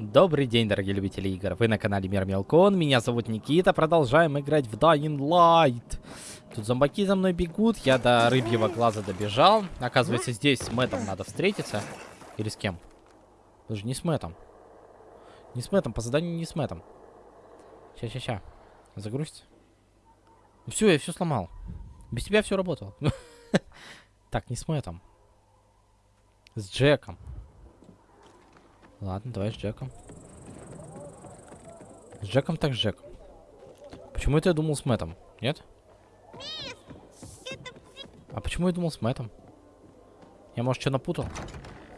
Добрый день, дорогие любители игр. Вы на канале Мир Мелкон. Меня зовут Никита. Продолжаем играть в Dying Light. Тут зомбаки за мной бегут. Я до рыбьего глаза добежал. Оказывается, здесь с Мэттом надо встретиться. Или с кем? Даже не с Мэттом. Не с Мэттом. По заданию не с Мэттом. Ща, ща, ща. Загрузить. Все, я все сломал. Без тебя все работало. Так, не с Мэттом. С Джеком. Ладно, давай с Джеком. С Джеком так с Джеком. Почему это я думал с Мэттом? Нет? А почему я думал с Мэттом? Я, может, что напутал?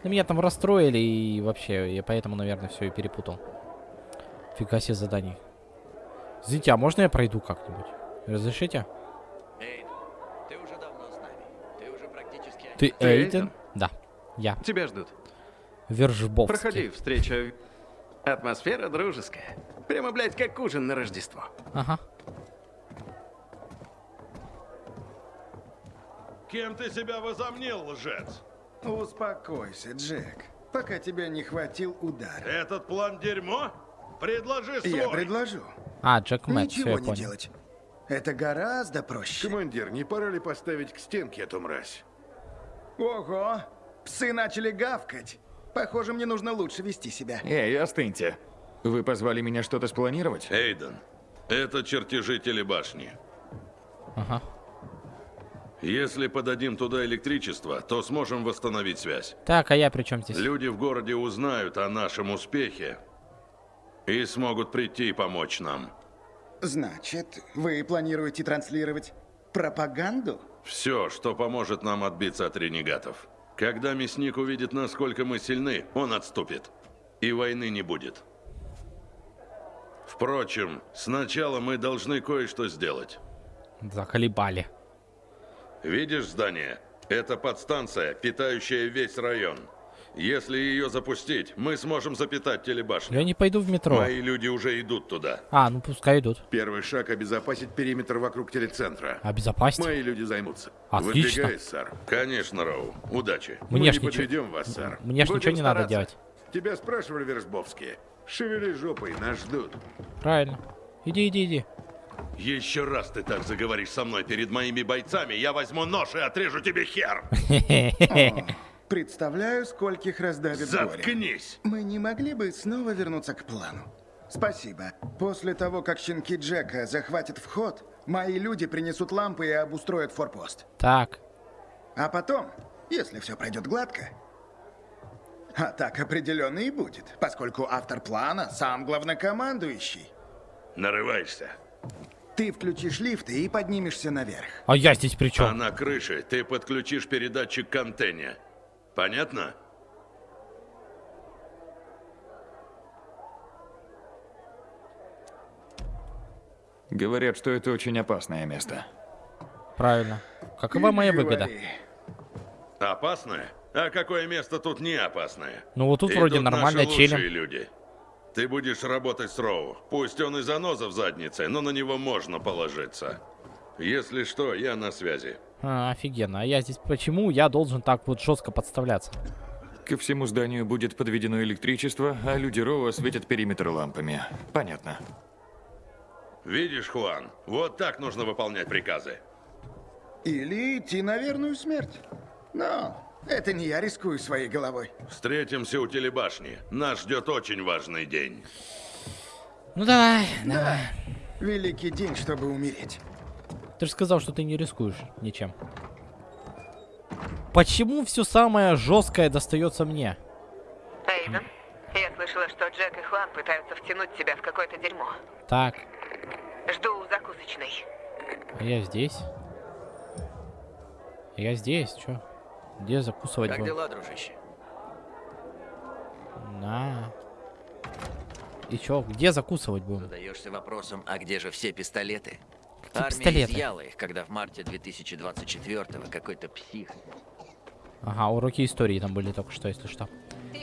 Ну, меня там расстроили и вообще, я поэтому, наверное, все и перепутал. Фига себе заданий. Извините, а можно я пройду как-нибудь? Разрешите? Эйден, ты уже давно с нами. Ты уже практически... Ты? Эйден? Да, я. Тебя ждут. Вержбовский. Проходи, встреча. Атмосфера дружеская. Прямо, блядь, как ужин на Рождество. Ага. Кем ты себя возомнил, лжец? Успокойся, Джек. Пока тебя не хватил удар. Этот план дерьмо? Предложи свой. Я предложу. А, Джек Мэтт, Ничего не понял. делать. Это гораздо проще. Командир, не пора ли поставить к стенке эту мразь? Ого! Псы начали гавкать. Похоже, мне нужно лучше вести себя. Эй, остыньте. Вы позвали меня что-то спланировать? Эйден, это чертежи телебашни. Ага. Если подадим туда электричество, то сможем восстановить связь. Так, а я при чем здесь? Люди в городе узнают о нашем успехе и смогут прийти и помочь нам. Значит, вы планируете транслировать пропаганду? Все, что поможет нам отбиться от ренегатов. Когда мясник увидит, насколько мы сильны, он отступит. И войны не будет. Впрочем, сначала мы должны кое-что сделать. Заколебали. Видишь здание? Это подстанция, питающая весь район. Если ее запустить, мы сможем запитать телебашню. Я не пойду в метро. Мои люди уже идут туда. А, ну пускай идут. Первый шаг – обезопасить периметр вокруг телецентра. Обезопасить. Мои люди займутся. Отлично. Выдвигай, сэр. Конечно, Роу. Удачи. Мне Мы ж не ничего- вас, сэр. Мне ж Будем ничего не надо стараться. делать. Тебя спрашивали, Вершбовские. Шевели жопой, нас ждут. Правильно. Иди, иди, иди. Еще раз ты так заговоришь со мной перед моими бойцами, я возьму нож и отрежу тебе хер. Представляю, скольких раздавит горе. Заткнись. Мы не могли бы снова вернуться к плану? Спасибо. После того, как щенки Джека захватят вход, мои люди принесут лампы и обустроят форпост. Так. А потом, если все пройдет гладко, а так определенно и будет, поскольку автор плана сам главнокомандующий. Нарываешься. Ты включишь лифты и поднимешься наверх. А я здесь при А чем? на крыше ты подключишь передатчик к антенне. Понятно? Говорят, что это очень опасное место. Правильно. Какова моя выгода? Опасное? А какое место тут не опасное? Ну вот тут Идут вроде наши нормально челим. люди. Ты будешь работать с Роу. Пусть он и заноза в заднице, но на него можно положиться. Если что, я на связи. А, офигенно. А я здесь почему я должен так вот жестко подставляться? Ко всему зданию будет подведено электричество, а люди Роу осветят периметр лампами. Понятно. Видишь, Хуан, вот так нужно выполнять приказы. Или идти на верную смерть. Но это не я рискую своей головой. Встретимся у телебашни. Нас ждет очень важный день. Ну давай, давай. Великий день, чтобы умереть. Ты же сказал, что ты не рискуешь ничем. Почему все самое жесткое достается мне? Эйден, я слышала, что Джек и Хуан пытаются втянуть тебя в какое-то дерьмо. Так, Жду у закусочной. а я здесь. Я здесь, чё? Где закусывать Как будем? дела, дружище? На. И чё, где закусывать будем? Задаешься вопросом, а где же все пистолеты? Армия пистолеты? изъяла их, когда в марте 2024-го какой-то псих. Ага, уроки истории там были только что, если что.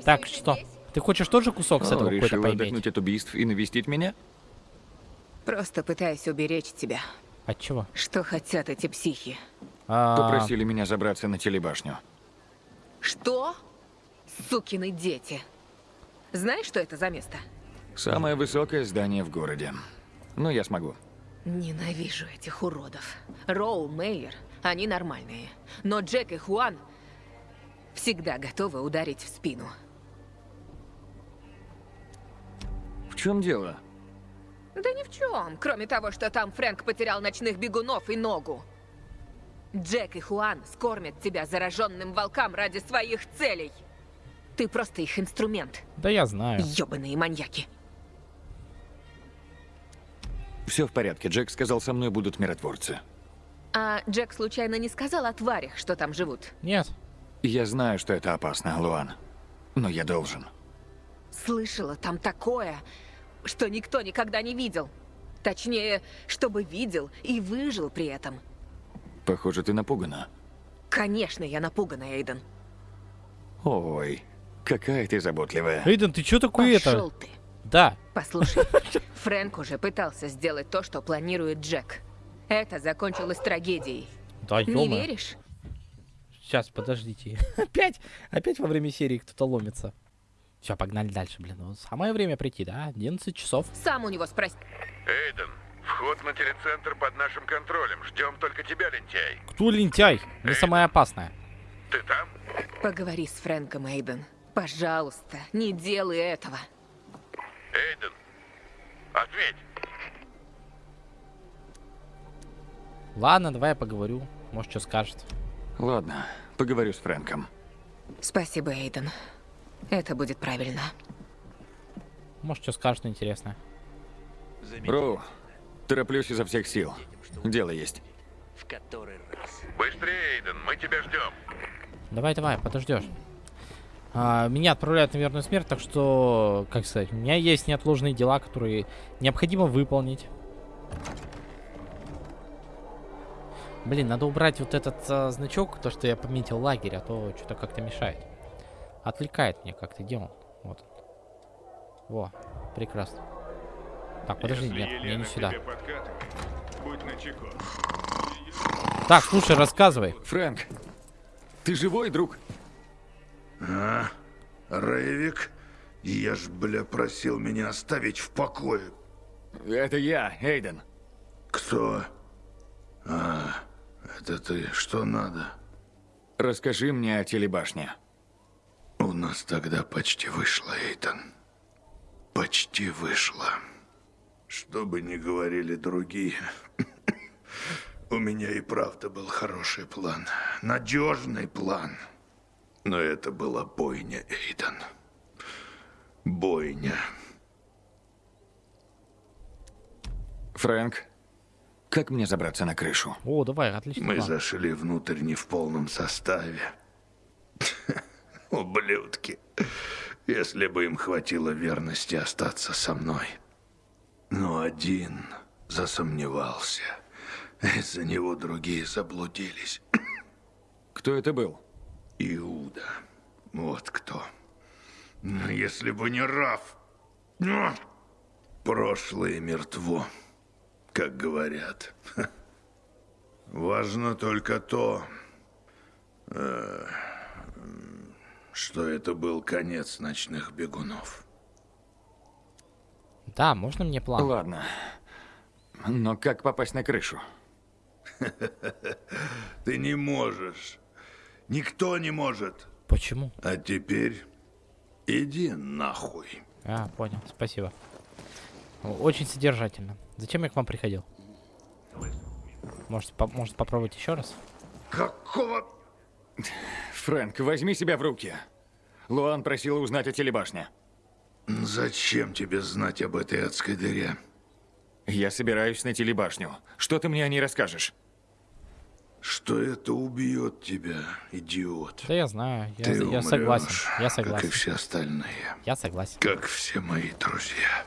Так, что? Ты хочешь тоже кусок с О, этого какой-то поиметь? отдохнуть от убийств и навестить меня? Просто пытаюсь уберечь тебя. От чего? Что хотят эти психи? А, Попросили меня забраться на телебашню. Что? Сукины дети. Знаешь, что это за место? Самое высокое здание в городе. Но я смогу. Ненавижу этих уродов. Роу, Мейер, они нормальные. Но Джек и Хуан всегда готовы ударить в спину. В чем дело? Да ни в чем, кроме того, что там Фрэнк потерял ночных бегунов и ногу. Джек и Хуан скормят тебя зараженным волкам ради своих целей. Ты просто их инструмент, Да я знаю. ёбаные маньяки. Все в порядке. Джек сказал, со мной будут миротворцы. А Джек случайно не сказал о тварях, что там живут? Нет. Я знаю, что это опасно, Луан. Но я должен. Слышала там такое, что никто никогда не видел. Точнее, чтобы видел и выжил при этом. Похоже, ты напугана. Конечно, я напугана, Эйден. Ой, какая ты заботливая. Эйден, ты чё такой Пошел это? ты. Да. Послушай, Фрэнк уже пытался сделать то, что планирует Джек. Это закончилось трагедией. Да, Не веришь? Сейчас, подождите. Опять, опять во время серии кто-то ломится. Все, погнали дальше, блин. Ну, самое время прийти, да? 11 часов. Сам у него спроси. Эйден, вход на телецентр под нашим контролем. Ждем только тебя, лентяй. Кто лентяй? Не самое опасное. Ты там? Поговори с Фрэнком, Эйден. Пожалуйста, не делай этого. Эйден, ответь. Ладно, давай я поговорю. Может, что скажет. Ладно, поговорю с Фрэнком. Спасибо, Эйден. Это будет правильно. Может, что скажет интересное. Роу, тороплюсь изо всех сил. Дело есть. В который раз. Быстрее, Эйден, мы тебя ждем. Давай, давай, подождешь. А, меня отправляют на верную смерть, так что, как сказать, у меня есть неотложные дела, которые необходимо выполнить. Блин, надо убрать вот этот а, значок, то, что я пометил лагерь, а то что-то как-то мешает. Отвлекает меня как-то, где он? Вот. Во, прекрасно. Так, подожди, Если нет, мне не сюда. Так, слушай, рассказывай. Фрэнк, ты живой, друг? А? Рейвик? Я ж, бля, просил меня оставить в покое. Это я, Эйден. Кто? А, это ты. Что надо? Расскажи мне о телебашне. У нас тогда почти вышло, Эйтан. Почти вышло. Что бы ни говорили другие, у меня и правда был хороший план. Надежный план. Но это была бойня, Эйдан. Бойня. Фрэнк, как мне забраться на крышу? О, давай, отлично. Мы план. зашли внутрь не в полном составе. Ублюдки. Если бы им хватило верности остаться со мной. Но один засомневался. Из-за него другие заблудились. Кто это был? Иуда. Вот кто. Но Если бы не Раф. ну, Прошлое мертво, как говорят. Важно только то, э, что это был конец ночных бегунов. Да, можно мне план? Ладно. Но как попасть на крышу? Ты не можешь. Никто не может. Почему? А теперь иди нахуй. А, понял, спасибо. Очень содержательно. Зачем я к вам приходил? Может, по- может попробовать еще раз? Какого... Фрэнк, возьми себя в руки. Луан просила узнать о телебашне. Зачем тебе знать об этой адской дыре? Я собираюсь на телебашню. Что ты мне о ней расскажешь? Что это убьет тебя, идиот. Да я знаю, я, Ты я умрёшь, согласен. Я Как и согласен. все остальные. Я согласен. Как все мои друзья.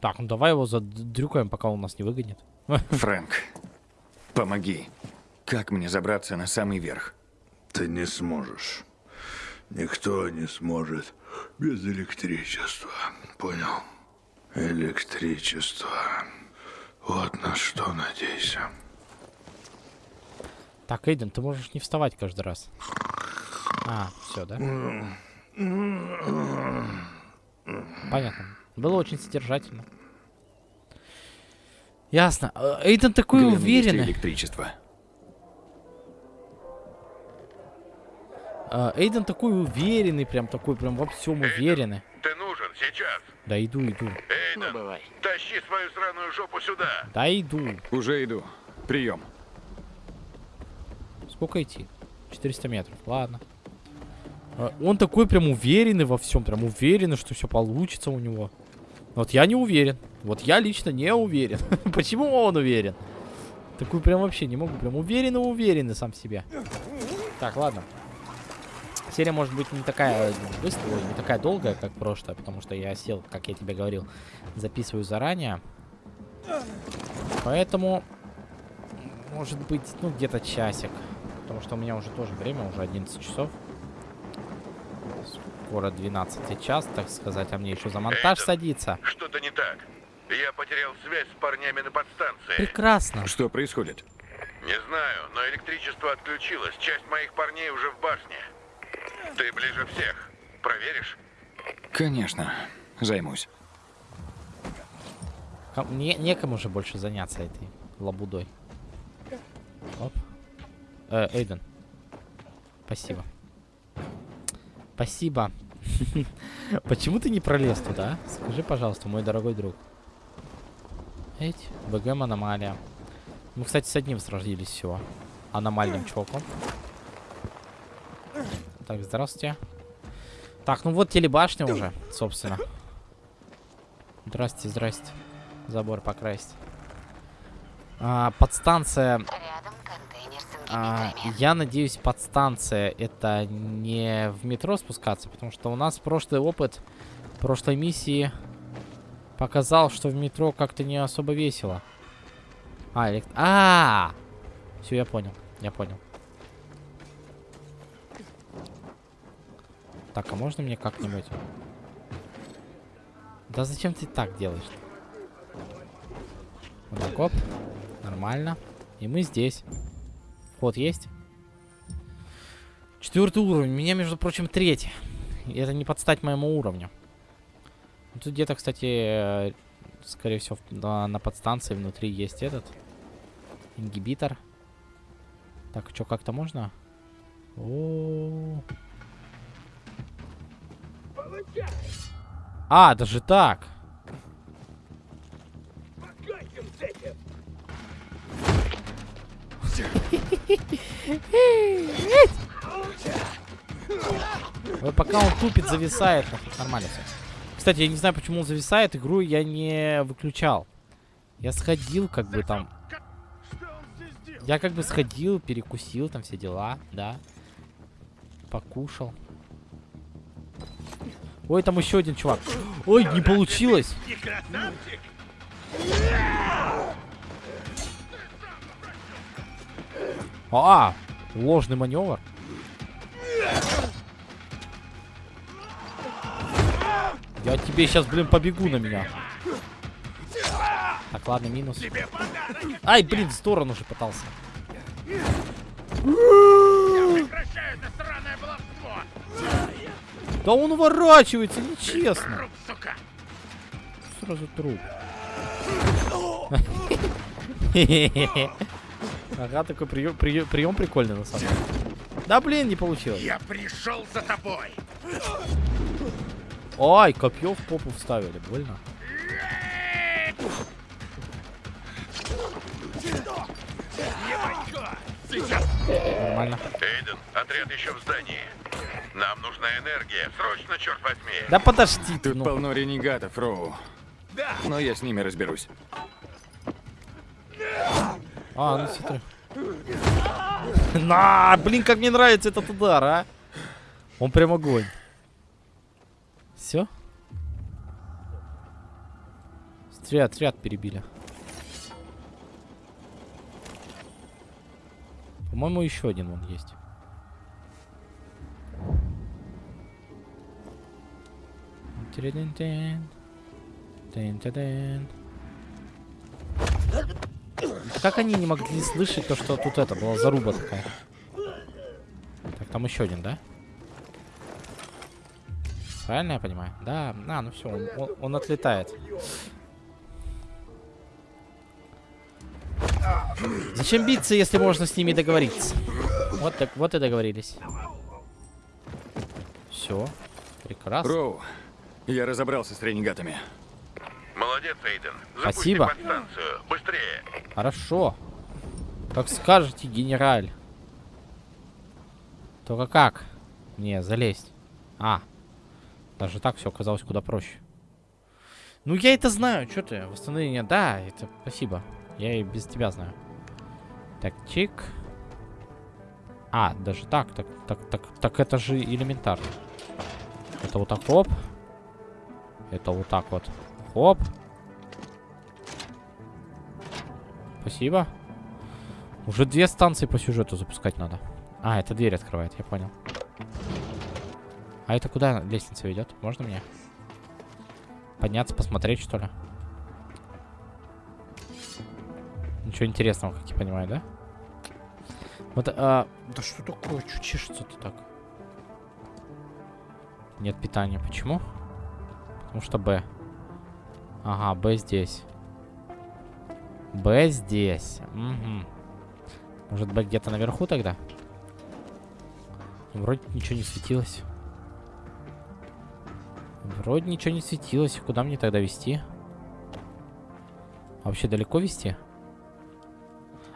Так, ну давай его задрюкаем, пока он нас не выгонит. Фрэнк, помоги. Как мне забраться на самый верх? Ты не сможешь. Никто не сможет без электричества. Понял? Электричество. Вот на что надейся. Так, Эйден, ты можешь не вставать каждый раз. А, все, да? Понятно. Было очень содержательно. Ясно. Э, Эйден такой ли уверенный. электричество. Э, Эйден такой уверенный, прям такой, прям во всем уверенный. Ты нужен сейчас. Да иду, иду. Эйден, бывай. тащи свою сраную жопу сюда. Да иду. Уже иду. Прием. Сколько идти? 400 метров. Ладно. Э, Он такой прям уверенный во всем, прям уверенный, что все получится у него. Вот я не уверен. Вот я лично не уверен. Почему он уверен? Такой прям вообще не могу. Прям уверенный, уверенный сам в себе. Так, ладно. Серия может быть не такая быстрая, не такая долгая, как прошлая, потому что я сел, как я тебе говорил, записываю заранее. Поэтому, может быть, ну, где-то часик. Потому что у меня уже тоже время, уже 11 часов. Скоро 12 час, так сказать, а мне еще за монтаж Эйден. садиться. Что-то не так. Я потерял связь с парнями на подстанции. Прекрасно. Что происходит? Не знаю, но электричество отключилось. Часть моих парней уже в башне. Ты ближе всех. Проверишь? Конечно. Займусь. Мне некому же больше заняться этой лабудой. Оп. Э, Эйден. Спасибо. Спасибо. Почему ты не пролез туда? а? Скажи, пожалуйста, мой дорогой друг. Эть, БГМ аномалия. Мы, кстати, с одним сразились всего. Аномальным чуваком. Так, здравствуйте. Так, ну вот телебашня уже, собственно. Здрасте, здрасте. Забор покрасить. А, подстанция. А, я надеюсь, подстанция это не в метро спускаться, потому что у нас прошлый опыт прошлой миссии показал, что в метро как-то не особо весело. А, элект... а, Все, я понял, я понял. Так, а можно мне как-нибудь? Да зачем ты так делаешь? Вот так, оп. Нормально. И мы здесь. Вход есть? Четвертый уровень. Меня, между прочим, третий. И это не подстать моему уровню. Ну, Тут где-то, кстати, э, скорее всего, на, на подстанции внутри есть этот ингибитор. Так, что, как-то можно? О. А, даже так. Вот пока он тупит, зависает. Нормально все. Кстати, я не знаю, почему он зависает. Игру я не выключал. Я сходил, как бы там. Я как бы сходил, перекусил, там все дела, да. Покушал. Ой, там еще один чувак. Ой, не получилось. А, ложный маневр. Я тебе сейчас, блин, побегу на меня. Так, ладно, минус. Ай, блин, в сторону же пытался. Да он уворачивается, нечестно. Сразу труп. Ага, такой прием, прием, прием прикольный на самом деле. Да блин, не получилось. Я пришел за тобой. Ай, копье в попу вставили, больно. Нормально. Эйден, отряд еще в здании. Нам нужна энергия. Срочно, черт возьми. Да подожди ты, Тут ну. полно ренегатов, Роу. Но я с ними разберусь. А, ну смотри. На, блин, как мне нравится этот удар, а. Он прям огонь. Все? Смотри, отряд перебили. По-моему, еще один вон есть. Тиридин-тин. Тин-тин-тин. Как они не могли слышать то, что тут это была заруба такая? Так, там еще один, да? Правильно я понимаю? Да, а, ну все, он, он- он отлетает. Зачем биться, если можно с ними договориться? Вот так, вот и договорились. Все, прекрасно. Роу, я разобрался с ренегатами. Молодец, Эйден. Спасибо. подстанцию. Быстрее. Хорошо. Как скажете, генераль. Только как? Не, залезть. А. Даже так все оказалось куда проще. Ну, я это знаю. Что ты? Восстановление. Да, это спасибо. Я и без тебя знаю. Так, чик. А, даже так. Так, так, так, так это же элементарно. Это вот так хоп. Это вот так вот. Хоп. Спасибо. Уже две станции по сюжету запускать надо. А, это дверь открывает, я понял. А это куда лестница ведет? Можно мне? Подняться, посмотреть, что ли? Ничего интересного, как я понимаю, да? Вот, а... Да что такое? Чё чешется-то так? Нет питания. Почему? Потому что Б. Ага, Б здесь. Б здесь. Угу. Может, Б где-то наверху тогда? Вроде ничего не светилось. Вроде ничего не светилось. Куда мне тогда вести? А вообще далеко вести?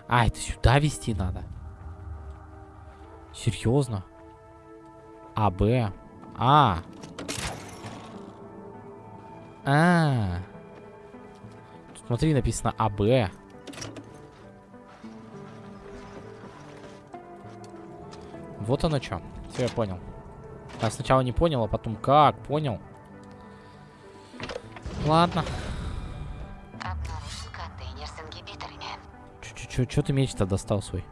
А, это сюда вести надо. Серьезно? А, Б. А. А. Тут смотри, написано АБ. Вот оно что. Все, я понял. Я сначала не понял, а потом как? Понял. Ладно. Че ты меч-то достал свой?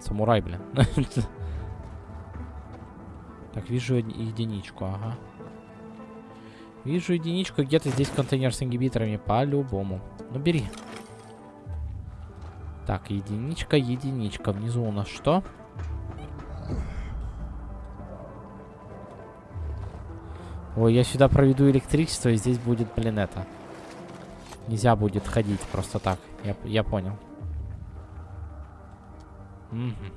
Самурай, блин. Так, вижу еди- единичку, ага. Вижу единичку, где-то здесь контейнер с ингибиторами, по-любому. Ну, бери. Так, единичка, единичка. Внизу у нас что? Ой, я сюда проведу электричество, и здесь будет, блин, это. Нельзя будет ходить просто так. Я, я понял. Мгм.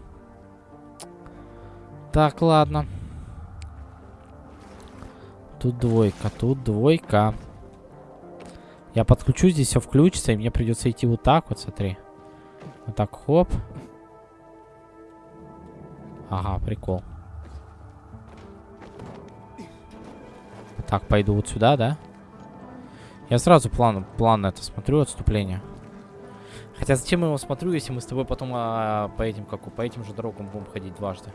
Так, ладно. Тут двойка, тут двойка. Я подключу, здесь все включится, и мне придется идти вот так вот, смотри. Вот так, хоп. Ага, прикол. Так, пойду вот сюда, да? Я сразу план, план это смотрю, отступление. Хотя зачем я его смотрю, если мы с тобой потом а, по этим, как по этим же дорогам будем ходить дважды?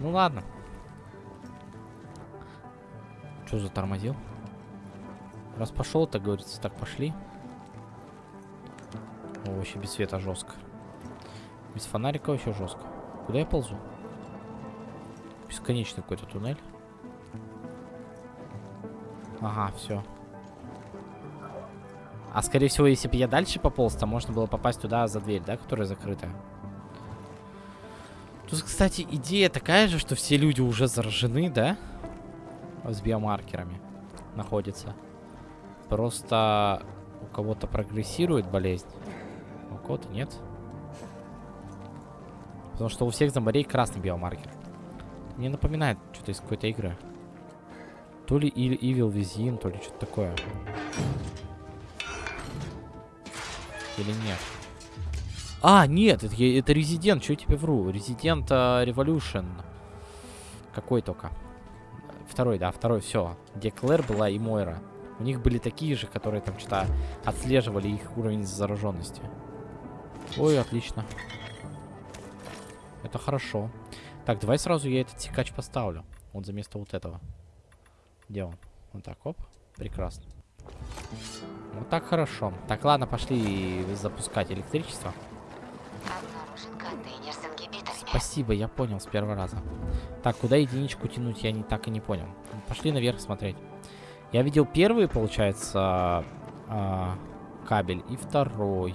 Ну ладно. Что затормозил? Раз пошел, так говорится, так пошли. О, вообще без света жестко. Без фонарика вообще жестко. Куда я ползу? Бесконечный какой-то туннель. Ага, все. А скорее всего, если бы я дальше пополз, то можно было попасть туда за дверь, да, которая закрытая. Тут, кстати, идея такая же, что все люди уже заражены, да? С биомаркерами находятся. Просто у кого-то прогрессирует болезнь, а у кого-то нет. Потому что у всех зомбарей красный биомаркер. Мне напоминает что-то из какой-то игры. То ли Evil Within, то ли что-то такое. Или нет? А, нет, это, это Resident, что я тебе вру? Resident а, Revolution. Какой только? Второй, да, второй, все. Где Клэр была и Мойра. У них были такие же, которые там что-то отслеживали их уровень зараженности. Ой, отлично. Это хорошо. Так, давай сразу я этот секач поставлю. Вот за место вот этого. Где он? Вот так, оп. Прекрасно. Вот так хорошо. Так, ладно, пошли запускать электричество. Спасибо, я понял с первого раза. Так, куда единичку тянуть, я не так и не понял. Пошли наверх смотреть. Я видел первый, получается, а, кабель и второй.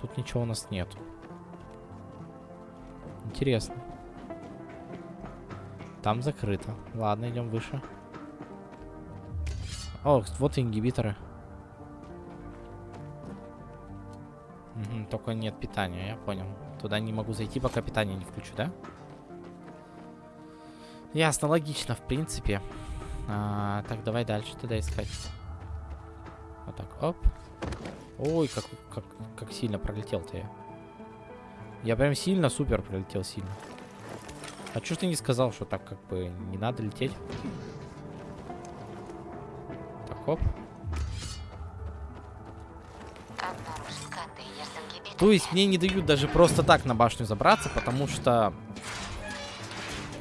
Тут ничего у нас нет. Интересно. Там закрыто. Ладно, идем выше. О, вот ингибиторы. Только нет питания, я понял. Туда не могу зайти, пока питание не включу, да? Ясно, логично, в принципе. А, так, давай дальше туда искать. Вот так, оп. Ой, как, как, как сильно пролетел-то я. Я прям сильно, супер пролетел сильно. А чё ж ты не сказал, что так как бы не надо лететь? Так, оп. То есть мне не дают даже просто так на башню забраться, потому что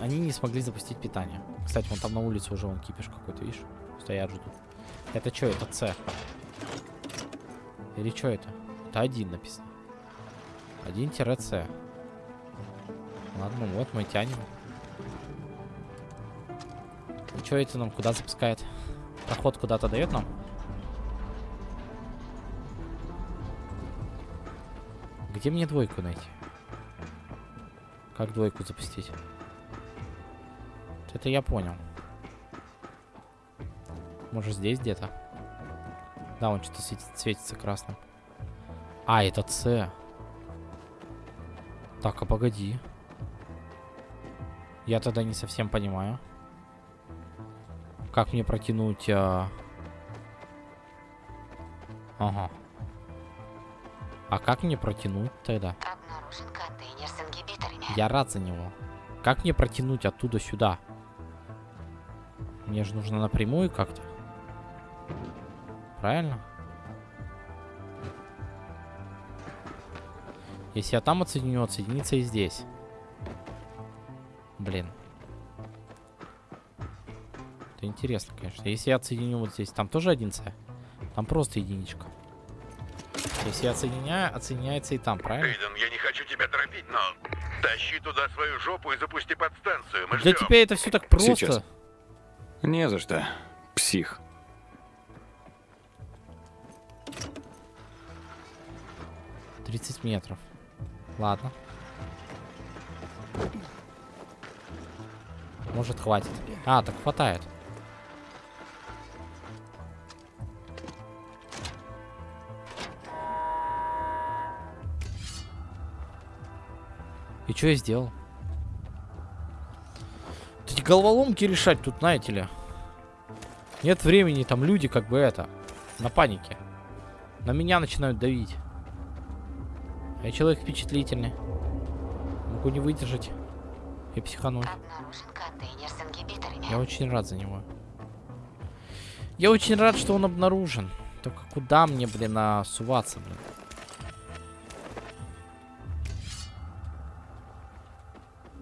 они не смогли запустить питание. Кстати, вон там на улице уже вон кипиш какой-то, видишь? Стоят, ждут. Это что, это С? Или что это? Это один написано. 1-С. Ладно, вот мы тянем. И что это нам куда запускает? Проход куда-то дает нам? Где мне двойку найти? Как двойку запустить? Это я понял. Может здесь где-то? Да, он что-то светит- светится красным. А, это С. Так, а погоди. Я тогда не совсем понимаю. Как мне протянуть... а, Ага. А как мне протянуть тогда? Обнаружен контейнер с ингибиторами. Я рад за него. Как мне протянуть оттуда сюда? Мне же нужно напрямую как-то. Правильно? Если я там отсоединю, отсоединится и здесь. Блин. Это интересно, конечно. Если я отсоединю вот здесь, там тоже один С? Там просто единичка. Если я отсоединяю, отсоединяется и там, правильно? Эйден, я не хочу тебя торопить, но тащи туда свою жопу и запусти подстанцию. Мы Для ждем. тебя это все так просто. Сейчас. Не за что. Псих. Тридцать метров. Ладно. Может, хватит. А, так хватает. И что я сделал? Головоломки решать тут, знаете ли. Нет времени, там люди как бы это, на панике. На меня начинают давить. Я человек впечатлительный. Могу не выдержать и психануть. Я очень рад за него. Я очень рад, что он обнаружен. Только куда мне, блин, а, суваться, блин?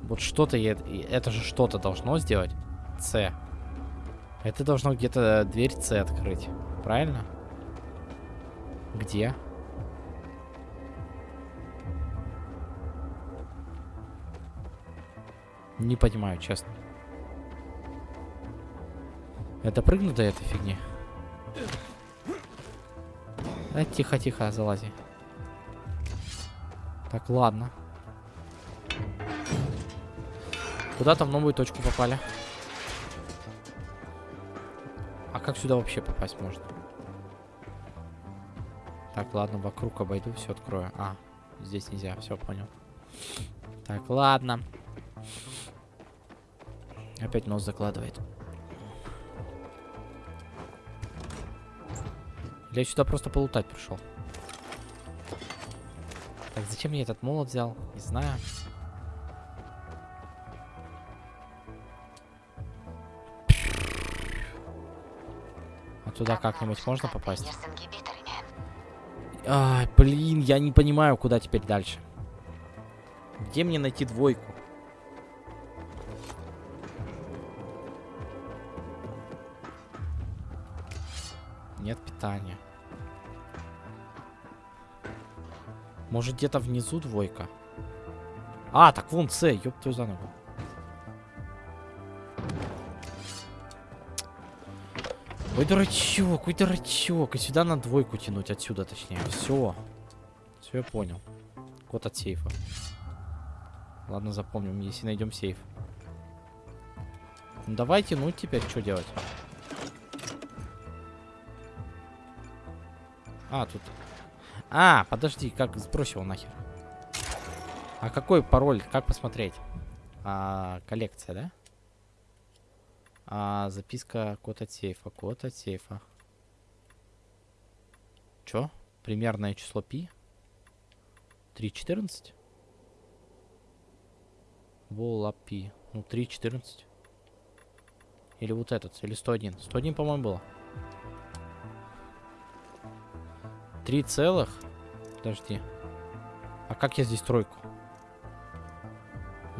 Вот что-то я... Это же что-то должно сделать. С. Это должно где-то дверь С открыть. Правильно? Где? Не понимаю, честно. Это прыгну до этой фигни? А, тихо, тихо, залази. Так, ладно. Куда-то в новую точку попали. А как сюда вообще попасть можно? Так, ладно, вокруг обойду, все открою. А, здесь нельзя, все понял. Так, ладно. Опять нос закладывает. Я сюда просто полутать пришел. Так, зачем я этот молот взял? Не знаю. Туда как-нибудь можно попасть? Ай, блин, я не понимаю, куда теперь дальше. Где мне найти двойку? Нет питания. Может где-то внизу двойка? А, так вон С, ёб твою за ногу. Ой, дурачок, ой, дурачок. И сюда на двойку тянуть, отсюда точнее. Все. Все, я понял. Код от сейфа. Ладно, запомним, если найдем сейф. Ну, давай тянуть теперь, что делать? А, тут... А, подожди, как сбросил нахер? А какой пароль? Как посмотреть? А, коллекция, да? А, записка, код от сейфа, код от сейфа. Чё? Примерное число пи? 3.14? Вола пи. Ну, 3.14. Или вот этот, или 101. 101, по-моему, было. 3 целых? Подожди. А как я здесь тройку?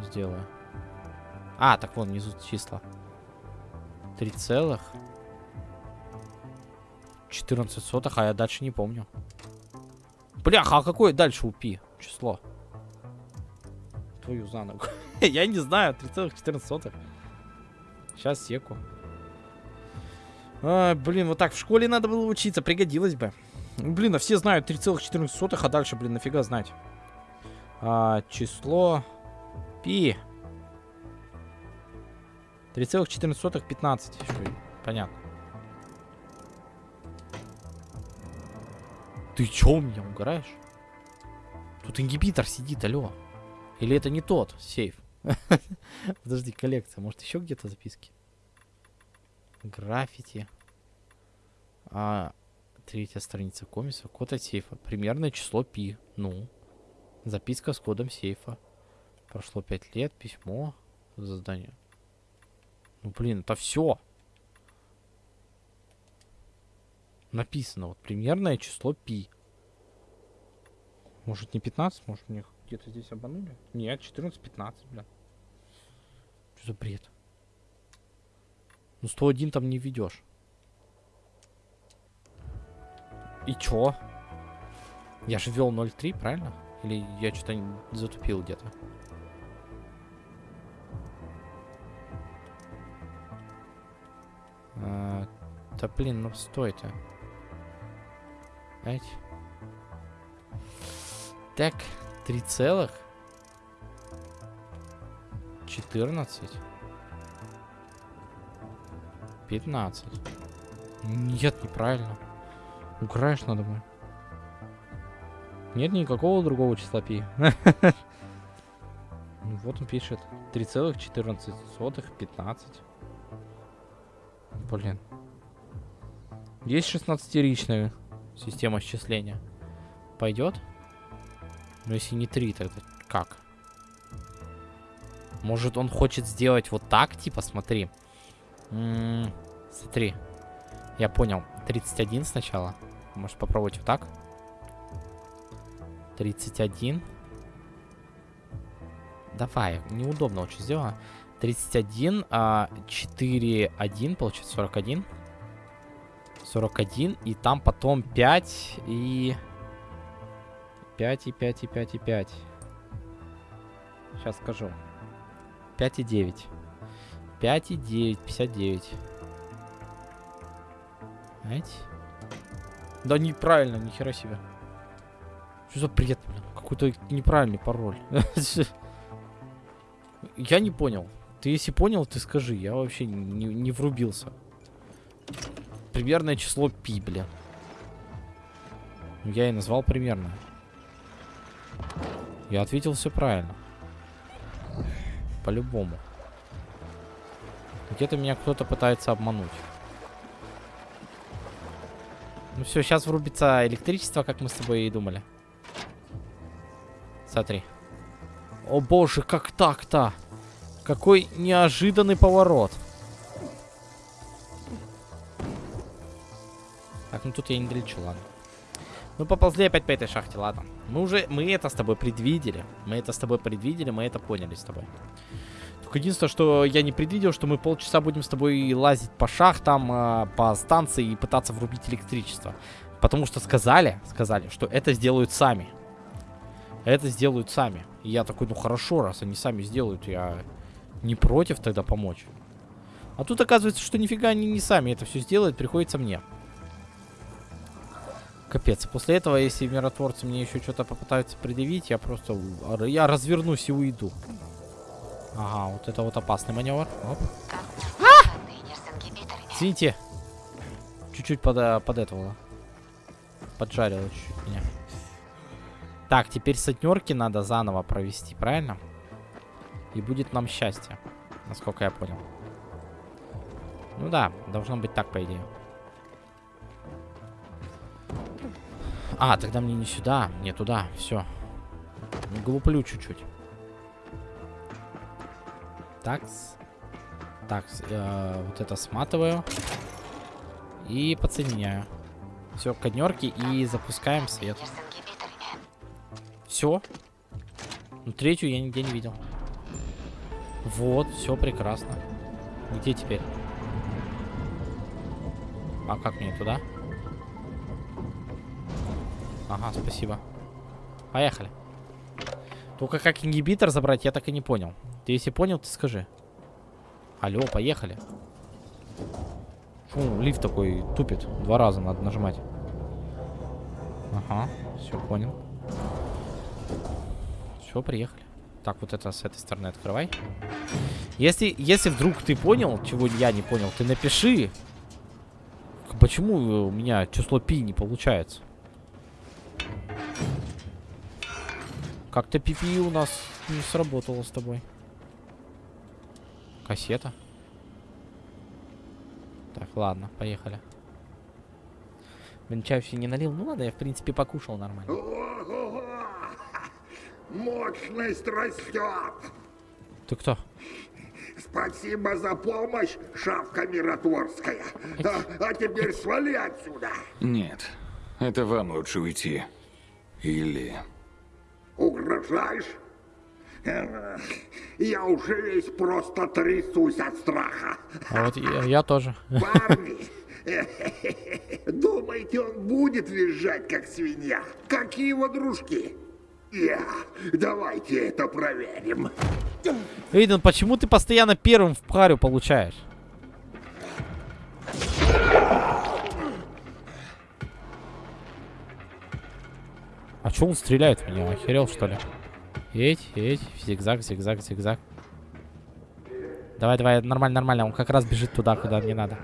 Сделаю. А, так вон внизу числа. 3 целых. 14 сотых, а я дальше не помню. Бляха, а какое дальше у пи число? Твою за ногу. я не знаю, 3,14. Сейчас секу. А, блин, вот так в школе надо было учиться, пригодилось бы. Блин, а все знают 3,14, а дальше, блин, нафига знать. А, число пи. 3,14, 15. Понятно. Ты чё у меня угораешь? Тут ингибитор сидит, алло. Или это не тот сейф? Подожди, коллекция. Может, еще где-то записки? Граффити. А, третья страница комиса. Код от сейфа. Примерное число пи. Ну. Записка с кодом сейфа. Прошло пять лет. Письмо. Задание. Ну, блин, это все. Написано. Вот примерное число пи. Может, не 15? Может, мне где-то здесь обманули? Нет, 14-15, бля. Что за бред? Ну, 101 там не ведешь. И чё? Я же вел 0.3, правильно? Или я что-то затупил где-то? А, да блин, ну стой-то. Эть. Так, 3 целых. 14. 15. Нет, неправильно. Украешь надо мной. Нет никакого другого числа пи. Ну вот он пишет. 3,14, 15. Блин. Есть 16-ричная система счисления. Пойдет? Но если не 3, тогда как? Может, он хочет сделать вот так, типа, смотри. М -м, смотри. Я понял. 31 сначала. Может попробовать вот так? 31. Давай, неудобно очень сделано. 31, а 4, 1, получается 41. 41, и там потом 5 и... 5 и 5 и 5 и 5. Сейчас скажу. 5 и 9. 5 и 9, 59. Знаете? Да неправильно, нихера себе. Что за бред, блин? Какой-то неправильный пароль. Я не понял. Ты если понял, ты скажи. Я вообще не, не врубился. Примерное число пи, бля. Я и назвал примерно. Я ответил все правильно. По-любому. Где-то меня кто-то пытается обмануть. Ну все, сейчас врубится электричество, как мы с тобой и думали. Смотри. О боже, как так-то? Какой неожиданный поворот. Так, ну тут я не долечу, ладно. Ну, поползли опять по этой шахте, ладно. Мы уже, мы это с тобой предвидели. Мы это с тобой предвидели, мы это поняли с тобой. Только единственное, что я не предвидел, что мы полчаса будем с тобой лазить по шахтам, э, по станции и пытаться врубить электричество. Потому что сказали, сказали, что это сделают сами. Это сделают сами. И я такой, ну хорошо, раз они сами сделают, я не против тогда помочь. А тут оказывается, что нифига они не сами это все сделают, приходится мне. Капец. После этого, если миротворцы мне еще что-то попытаются предъявить, я просто... Я развернусь и уйду. Ага, вот это вот опасный маневр. Оп. Извините. Чуть-чуть под, э, под этого. Поджарило чуть-чуть меня. Так, теперь сотнерки надо заново провести, правильно? И будет нам счастье. Насколько я понял. Ну да, должно быть так, по идее. А, тогда мне не сюда, не туда. Все. Глуплю чуть-чуть. Такс. Так, э, вот это сматываю. И подсоединяю. Все, коднерки и запускаем свет. Все. Ну, третью я нигде не видел. Вот, все прекрасно. Где теперь? А как мне туда? Ага, спасибо. Поехали. Только как ингибитор забрать, я так и не понял. Ты если понял, ты скажи. Алло, поехали. Фу, лифт такой тупит. Два раза надо нажимать. Ага, все понял. Все, приехали. Так, вот это с этой стороны открывай. Если, если вдруг ты понял, чего я не понял, ты напиши. Почему у меня число пи не получается? Как-то пипи у нас не сработало с тобой. Кассета. Так, ладно, поехали. Блин, чай все не налил. Ну ладно, я в принципе покушал нормально. Мощность растет! Ты кто? Спасибо за помощь, шавка миротворская. А, а теперь свали отсюда. Нет, это вам лучше уйти. Или... Угрожаешь? Я уже весь просто трясусь от страха. А вот я, я тоже. Парни, думаете, он будет визжать, как свинья? Как и его дружки? Я. Давайте это проверим. Эйден, почему ты постоянно первым в парю получаешь? А чё он стреляет в меня? Охерел, что ли? Эть, эть, зигзаг, зигзаг, зигзаг. Давай, давай, нормально, нормально. Он как раз бежит туда, куда мне надо.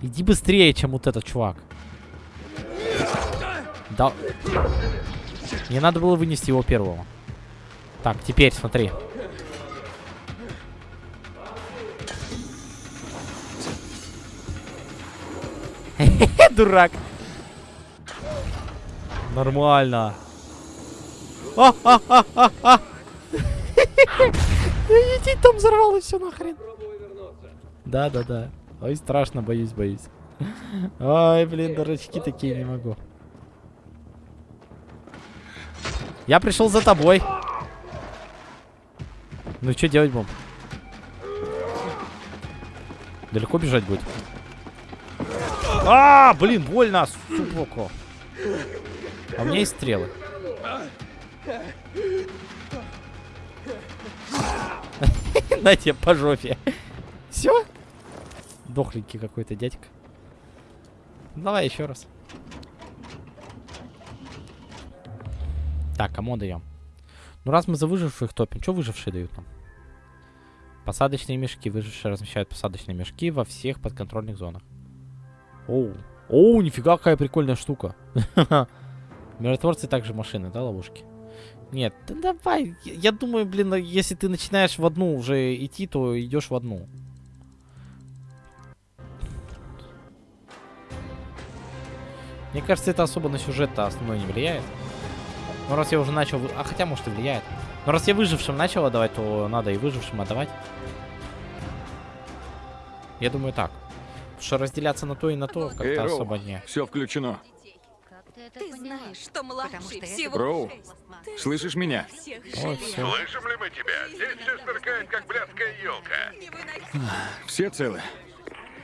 Иди быстрее, чем вот этот чувак. Да. Мне надо было вынести его первого. Так, теперь смотри. Дурак. Нормально. А-а-а-а-а. Иди, там взорвалось все нахрен. Да, да, да. Ой, страшно, боюсь, боюсь. Ой, блин, дурачки такие не могу. Я пришел за тобой. Ну что делать будем? Далеко бежать будет? А, блин, больно, сука. А у меня есть стрелы. На тебе по жопе. Все? Дохленький какой-то дядька. Давай еще раз. Так, кому даем? Ну, раз мы за выживших топим, что выжившие дают нам? Посадочные мешки. Выжившие размещают посадочные мешки во всех подконтрольных зонах. Оу. Оу, нифига какая прикольная штука. Миротворцы также машины, да, ловушки? Нет, да давай. Я, думаю, блин, если ты начинаешь в одну уже идти, то идешь в одну. Мне кажется, это особо на сюжет-то основной не влияет. Ну, раз я уже начал... вы- А, хотя, может, и влияет. Но раз я выжившим начал отдавать, то надо и выжившим отдавать. Я думаю, так. Потому что разделяться на то и на то как-то особо не... все включено. Как ты знаешь, что младший всего Роу, слышишь меня? Жалею. все. Слышим ли мы тебя? Здесь все сверкает, как блядская елка. Все целы?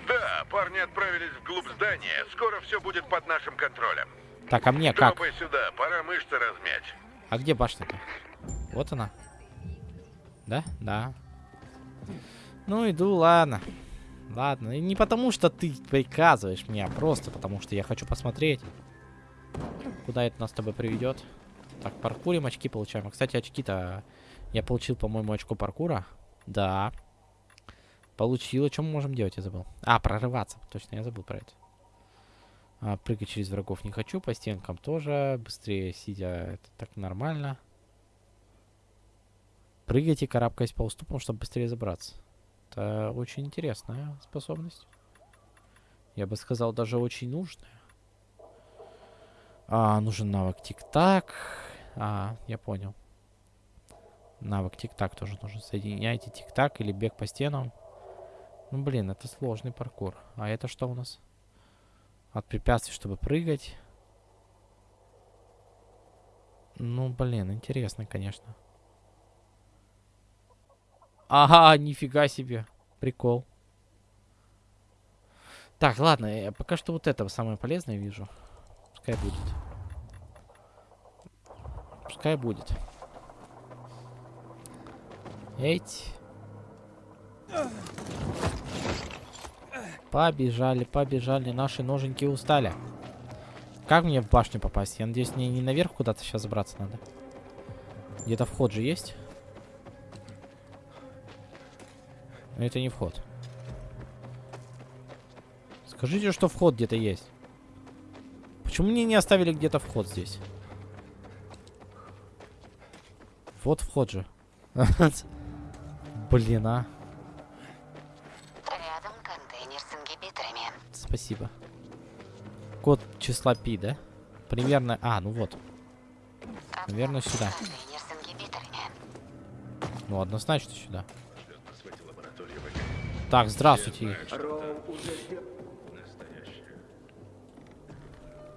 Да, парни отправились вглубь здания. Скоро все будет под нашим контролем. Так, а мне как? Сюда, пора мышцы размять. А где башня-то? Вот она. Да? Да. Ну, иду, ладно. Ладно. И не потому, что ты приказываешь мне, а просто потому, что я хочу посмотреть, куда это нас с тобой приведет. Так, паркурим, очки получаем. А, Кстати, очки-то... Я получил, по-моему, очко паркура. Да. Получила. Что мы можем делать, я забыл. А, прорываться. Точно, я забыл про это. А, прыгать через врагов не хочу. По стенкам тоже. Быстрее сидя, это так нормально. Прыгать и карабкаясь по уступам, чтобы быстрее забраться. Это очень интересная способность. Я бы сказал, даже очень нужная. А, нужен навык тик-так. А, я понял. Навык тик-так тоже нужен. Соединяйте тик-так или бег по стенам. Ну, блин, это сложный паркур. А это что у нас? От препятствий, чтобы прыгать. Ну, блин, интересно, конечно. Ага, нифига себе. Прикол. Так, ладно, я пока что вот этого самое полезное вижу. Пускай будет. Пускай будет. Эть. Побежали, побежали. Наши ноженьки устали. Как мне в башню попасть? Я надеюсь, мне не наверх куда-то сейчас забраться надо. Где-то вход же есть? Это не вход. Скажите, что вход где-то есть. Почему мне не оставили где-то вход здесь? Вот вход же. Блин, а. Рядом контейнер с ингибиторами. Спасибо. Код числа пи, да? Примерно... А, ну вот. Наверное, сюда. Ну, однозначно сюда. Так, здравствуйте.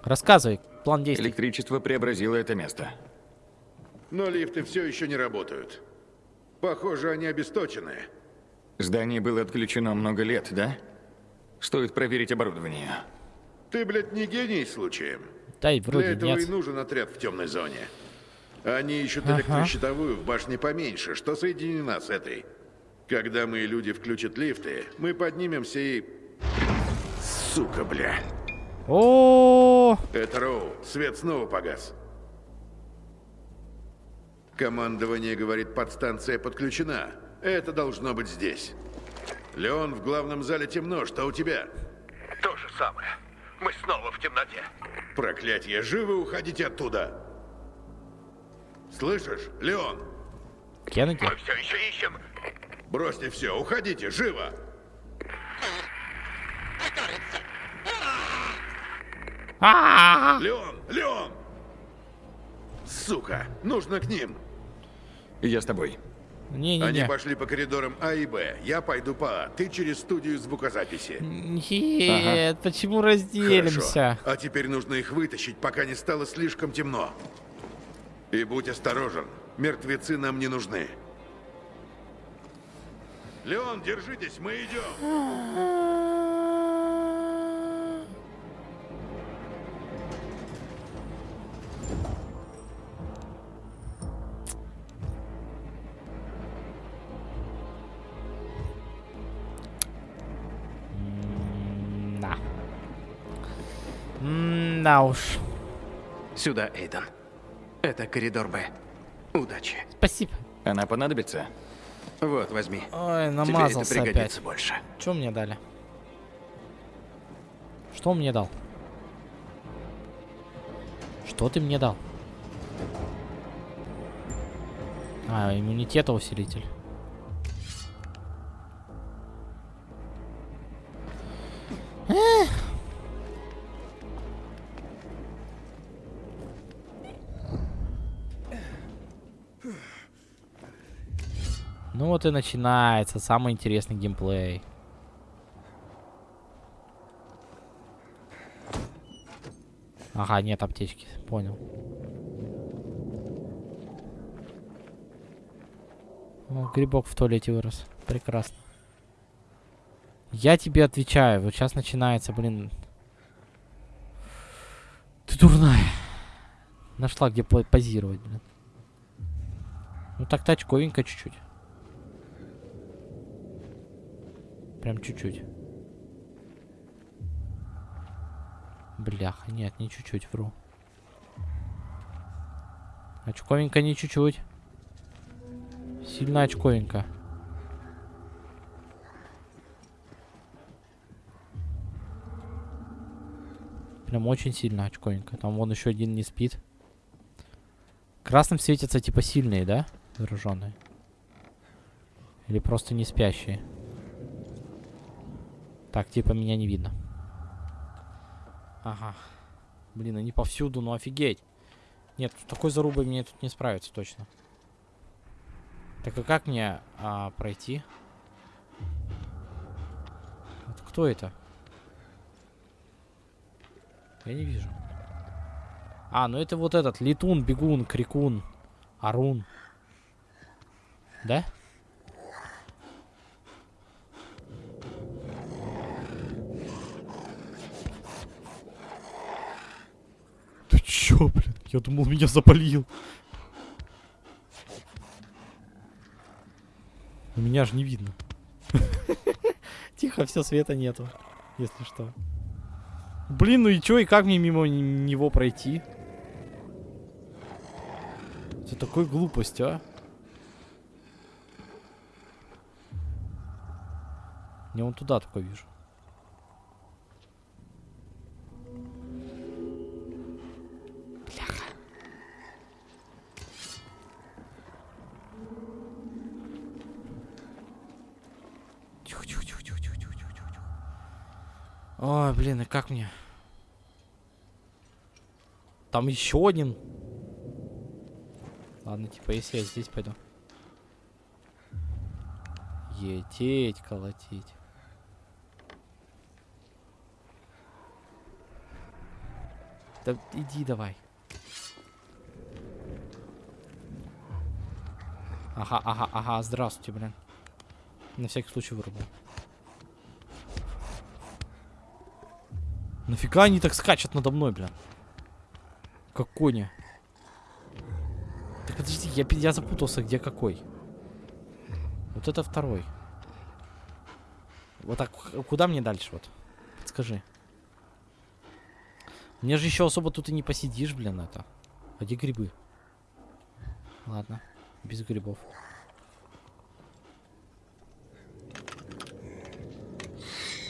Рассказывай, план действий. Электричество преобразило это место. Но лифты все еще не работают. Похоже, они обесточены. Здание было отключено много лет, да? Стоит проверить оборудование. Ты, блядь, не гений случаем? Да и Для вроде этого и нет. нужен отряд в темной зоне. Они ищут Ага. электрощитовую в башне поменьше, что соединена с этой. Когда мои люди включат лифты, мы поднимемся и... Сука, бля. О, Это Роу. Свет снова погас. Командование говорит, подстанция подключена. Это должно быть здесь. Леон, в главном зале темно. Что у тебя? То же самое. Мы снова в темноте. Проклятье, живо уходите оттуда. Слышишь, Леон? Кеннеди? Мы все еще ищем. Бросьте все, уходите, живо! Леон, Леон! Сука, нужно к ним. Я с тобой. Они Не-не-не. пошли по коридорам А и Б. Я пойду по А. Ты через студию звукозаписи. Нет, почему разделимся? Хорошо. А теперь нужно их вытащить, пока не стало слишком темно. И будь осторожен. Мертвецы нам не нужны. Леон, держитесь, мы идем. Да уж. Сюда, Эйден. Это коридор Б. Удачи. Спасибо. Она понадобится? Вот, возьми. Ой, Тебе это намазался пригодится опять. больше. Что мне дали? Что он мне дал? Что ты мне дал? А, иммунитета усилитель. Эх. Ну вот и начинается самый интересный геймплей. Ага, нет аптечки, понял. О, грибок в туалете вырос. Прекрасно. Я тебе отвечаю, вот сейчас начинается, блин. Ты дурная. Нашла, где по- позировать, блин. Ну так-то очковенько чуть-чуть. Прям чуть-чуть. Бляха, нет, не чуть-чуть, вру. Очковенько не чуть-чуть. Сильно очковенько. Прям очень сильно очковенько. Там вон еще один не спит. Красным светятся типа сильные, да? Зараженные. Или просто не спящие. Так, типа меня не видно. Ага. Блин, они повсюду, ну офигеть. Нет, такой зарубой мне тут не справиться точно. Так а как мне а, пройти? Это кто это? Я не вижу. А, ну это вот этот. Летун, бегун, крикун, арун. Да? Ты чё, блин? Я думал, меня запалил. У меня же не видно. Тихо, все, света нету. Если что. Блин, ну и чё, и как мне мимо него пройти? Это такой глупость, а? Я вон туда только вижу. Блин, и как мне? Там еще один. Ладно, типа, если я здесь пойду. Ететь, колотить. Да иди давай. Ага, ага, ага, здравствуйте, блин. На всякий случай вырубил. Нафига они так скачут надо мной, блин? Как кони. Так подожди, я, я запутался, где какой. Вот это второй. Вот так, куда мне дальше вот? Подскажи. Мне же еще особо тут и не посидишь, блин, это. А где грибы? Ладно, без грибов.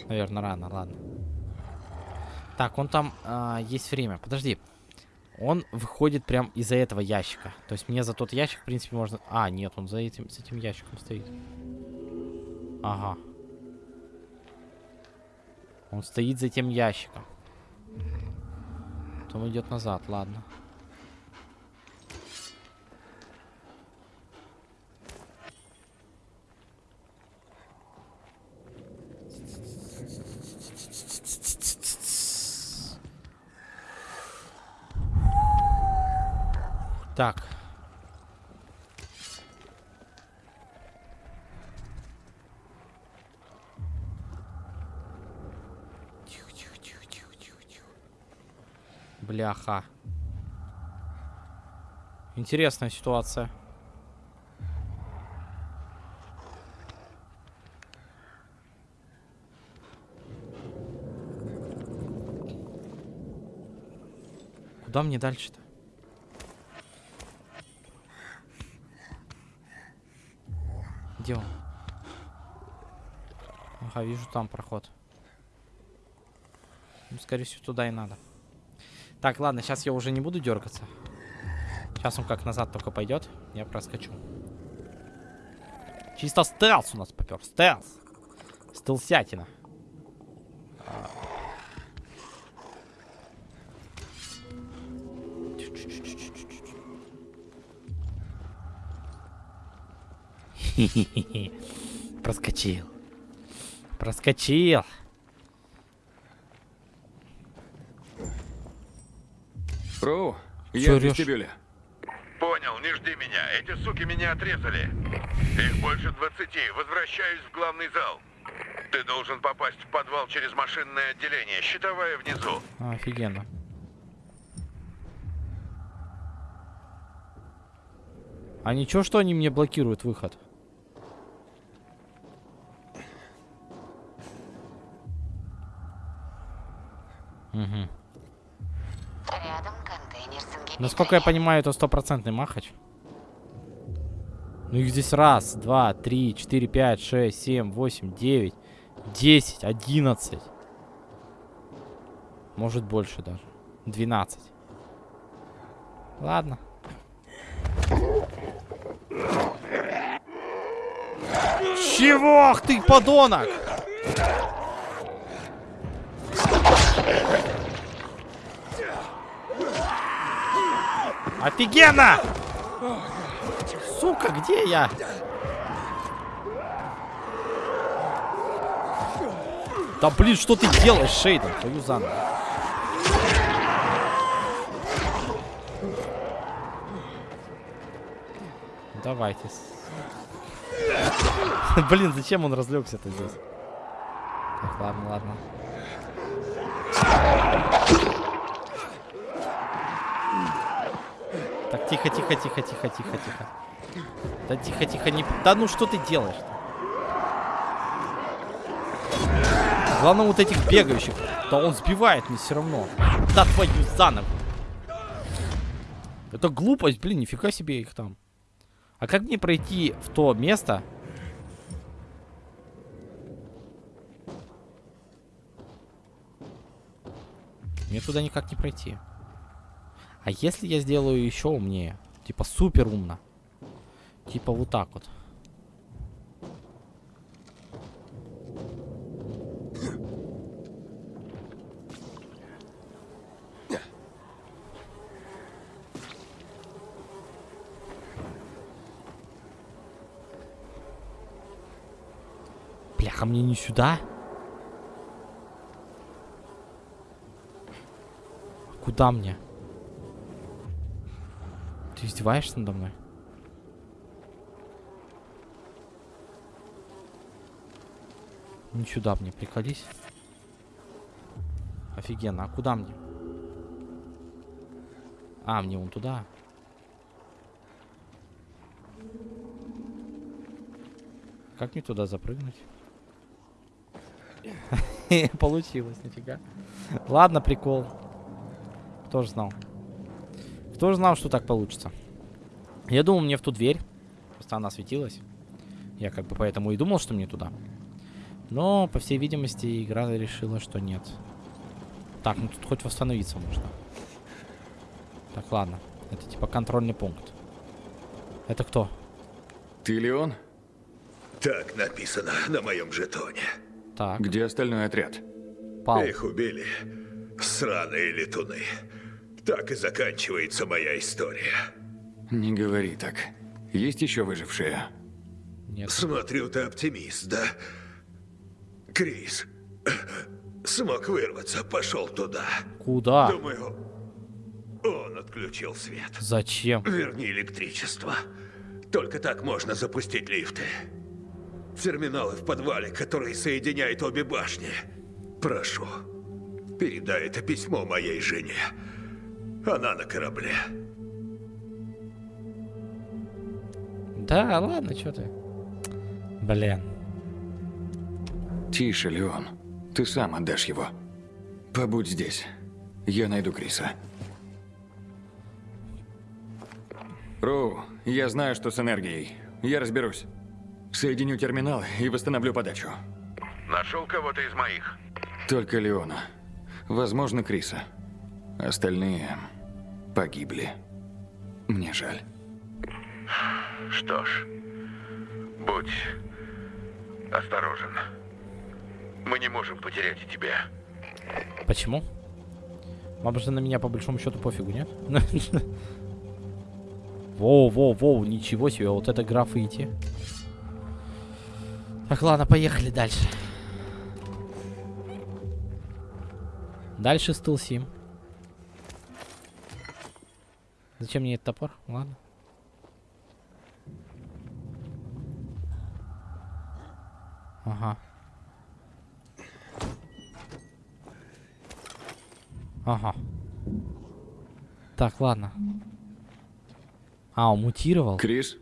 Наверное, рано, ладно. Так, он там а, есть время. Подожди. Он выходит прям из-за этого ящика. То есть мне за тот ящик, в принципе, можно... А, нет, он за этим, с этим ящиком стоит. Ага. Он стоит за этим ящиком. Потом идет назад, ладно. Так. Тихо, тихо, тихо, тихо, тихо, тихо. Бляха. Интересная ситуация. Куда мне дальше-то? Где он? Ага, вижу там проход. Ну, скорее всего, туда и надо. Так, ладно, сейчас я уже не буду дергаться. Сейчас он как назад только пойдет. Я проскочу. Чисто стелс у нас попер. Стелс. Стелсятина. Проскочил. Проскочил. Роу, я в вестибюле. Понял, не жди меня. Эти суки меня отрезали. Их больше двадцати. Возвращаюсь в главный зал. Ты должен попасть в подвал через машинное отделение. Щитовая внизу. Офигенно. А ничего, что они мне блокируют выход? Угу. Рядом контейнер с ингибиторами. Насколько я понимаю, это стопроцентный махач. Ну их здесь раз, два, три, четыре, пять, шесть, семь, восемь, девять, десять, одиннадцать. Может больше даже. 12. Ладно. Чего? Ты, подонок! Офигенно! Сука, где я? Да блин, что ты делаешь, Шейден? Твою за ногу. Давайте. Блин, зачем он разлегся-то здесь? Так, ладно, ладно. Тихо, тихо, тихо, тихо, тихо, тихо. Да тихо, тихо, не... Да ну что ты делаешь -то? Главное вот этих бегающих. Да он сбивает мне все равно. Да твою за ногу. Это глупость, блин, нифига себе их там. А как мне пройти в то место? Мне туда никак не пройти. А если я сделаю еще умнее? Типа супер умно. Типа вот так вот. Бляха, мне не сюда? Куда мне? Ты издеваешься надо мной? Не сюда мне, приколись. Офигенно, а куда мне? А, мне вон туда. Как мне туда запрыгнуть? Получилось, нифига. Ладно, прикол. Кто же знал? Кто же знал, что так получится? Я думал, мне в ту дверь. Просто она светилась. Я как бы поэтому и думал, что мне туда. Но, по всей видимости, игра решила, что нет. Так, ну тут хоть восстановиться можно. Так, ладно. Это типа контрольный пункт. Это кто? Ты Леон? Так написано на моем жетоне. Так. Где остальной отряд? Пал. Их убили. Сраные летуны. Так и заканчивается моя история. Не говори так. Есть еще выжившие? Нет. Смотрю, ты оптимист, да? Крис смог вырваться, пошел туда. Куда? Думаю, он отключил свет. Зачем? Верни электричество. Только так можно запустить лифты. Терминалы в подвале, которые соединяют обе башни. Прошу, передай это письмо моей жене. Она на корабле. Да, ладно, что ты. Блин. Тише, Леон. Ты сам отдашь его. Побудь здесь. Я найду Криса. Роу, я знаю, что с энергией. Я разберусь. Соединю терминал и восстановлю подачу. Нашел кого-то из моих? Только Леона. Возможно, Криса. Остальные погибли. Мне жаль. Что ж, будь осторожен. Мы не можем потерять и тебя. Почему? Вам же на меня по большому счету пофигу, нет? Воу, воу, воу, ничего себе, вот это граффити. Так, ладно, поехали дальше. Дальше стыл Зачем мне этот топор? Ладно. Ага. Ага. Так, ладно. А, он мутировал? Крис?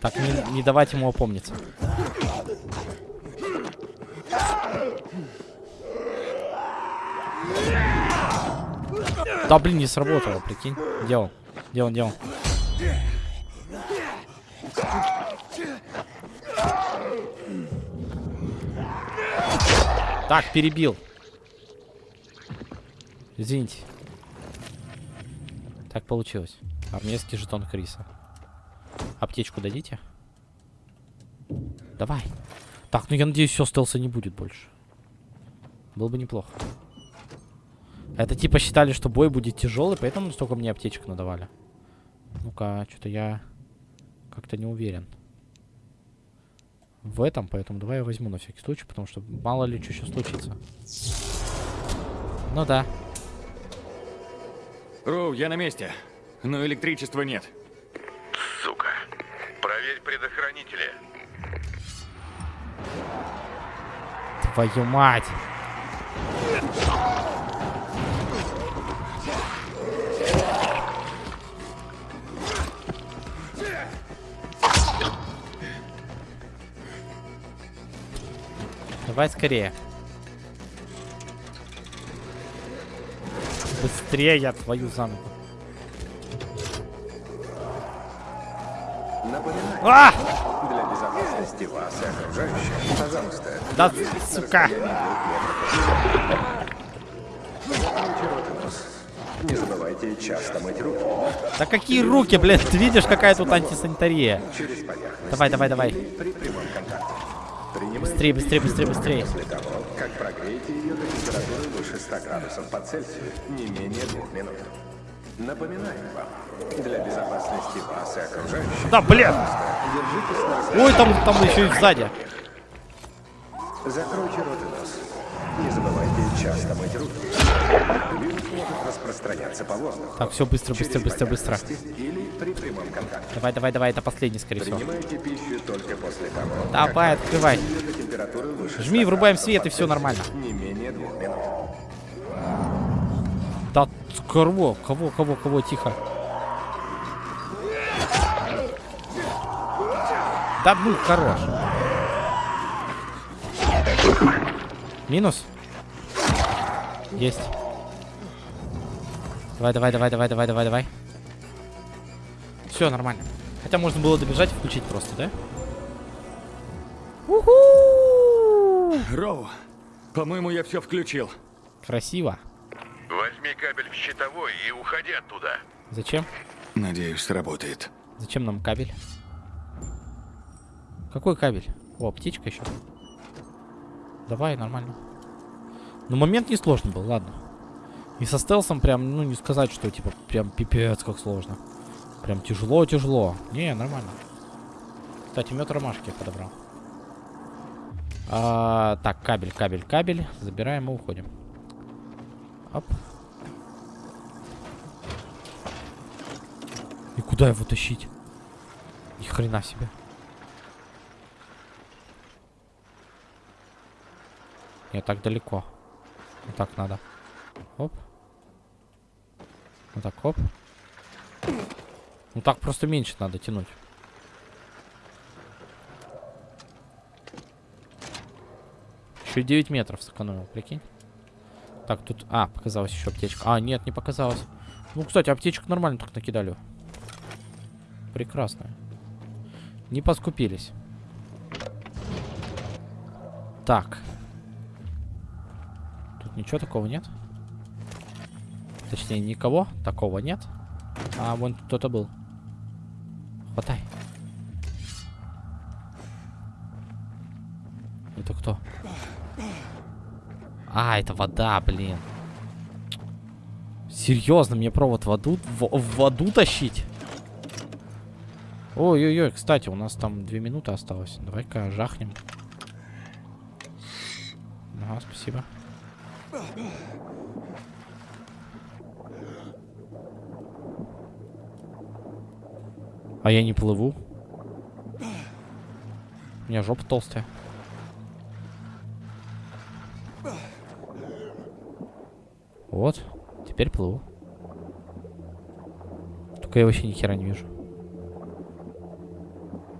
Так, не, не давать ему опомниться. Да, блин, не сработало, прикинь. Где он? Где он, где он? Так, перебил. Извините. Так получилось. Армейский жетон Криса. Аптечку дадите? Давай. Так, ну я надеюсь, все стелса не будет больше. Было бы неплохо. Это типа считали, что бой будет тяжелый, поэтому столько мне аптечек надавали. Ну-ка, что-то я как-то не уверен. В этом, поэтому давай я возьму на всякий случай, потому что мало ли что сейчас случится. Ну да. Роу, я на месте. Но электричества нет. Сука. Проверь предохранители. Твою мать. Давай скорее. Быстрее я твою за А! Для безопасности вас и окружающих, пожалуйста, Да, сука. Не забывайте часто мыть руки Да какие руки, блин, ты видишь, какая тут антисанитария? Давай, давай, давай. Быстрее, быстрее, быстрее, быстрее. после того, как прогреете ее до температуры выше 100 градусов по Цельсию не менее двух минут. Напоминаем вам, для безопасности вас и окружающих, Да, блин. Ой, там, там еще и сзади. Закройте рот и нос. Не забывайте часто мыть руки. Вирус может распространяться по воздуху. Так, все, быстро, быстро, быстро, быстро. Или при прямом контакте. Давай, давай, давай, это последний, скорее всего. Принимайте пищу только после того, Давай, открывай. Жми, 100 врубаем свет, и Цельсию нормально. Не менее двух минут. Да, кого, кого, кого, кого, тихо. Да ну, хорош. Минус? Есть. Давай, давай, давай, давай, давай, давай, давай. Все, нормально. Хотя можно было добежать и включить просто, да? Роу, по-моему, я все включил. Красиво. Возьми кабель в щитовой и уходи оттуда. Зачем? Надеюсь, сработает. Зачем нам кабель? Какой кабель? О, птичка еще. Давай, нормально. Но момент не сложный был, ладно. И со стелсом прям, ну, не сказать, что, типа, прям пипец как сложно. Прям тяжело-тяжело. Не, нормально. Кстати, мед ромашки я подобрал. А, так, кабель, кабель, кабель. Забираем и уходим. Оп. И куда его тащить? Ни хрена себе. Не так далеко. Вот так надо. Оп. Вот так, оп. Ну так просто меньше надо тянуть. Еще 9 метров сэкономил, прикинь. Так, тут... А, показалась еще аптечка. А, нет, не показалось. Ну, кстати, аптечек нормально так накидали. Прекрасно. Не поскупились. Так. Тут ничего такого нет? Точнее, никого такого нет. А, вон кто-то был. Хватай. Это кто? А, это вода, блин. Серьезно, мне провод в воду, в, в воду тащить? Ой-ой-ой, кстати, у нас там две минуты осталось. Давай-ка жахнем. Ага, спасибо. А я не плыву. У меня жопа толстая. Вот. Теперь плыву. Только я вообще ни хера не вижу.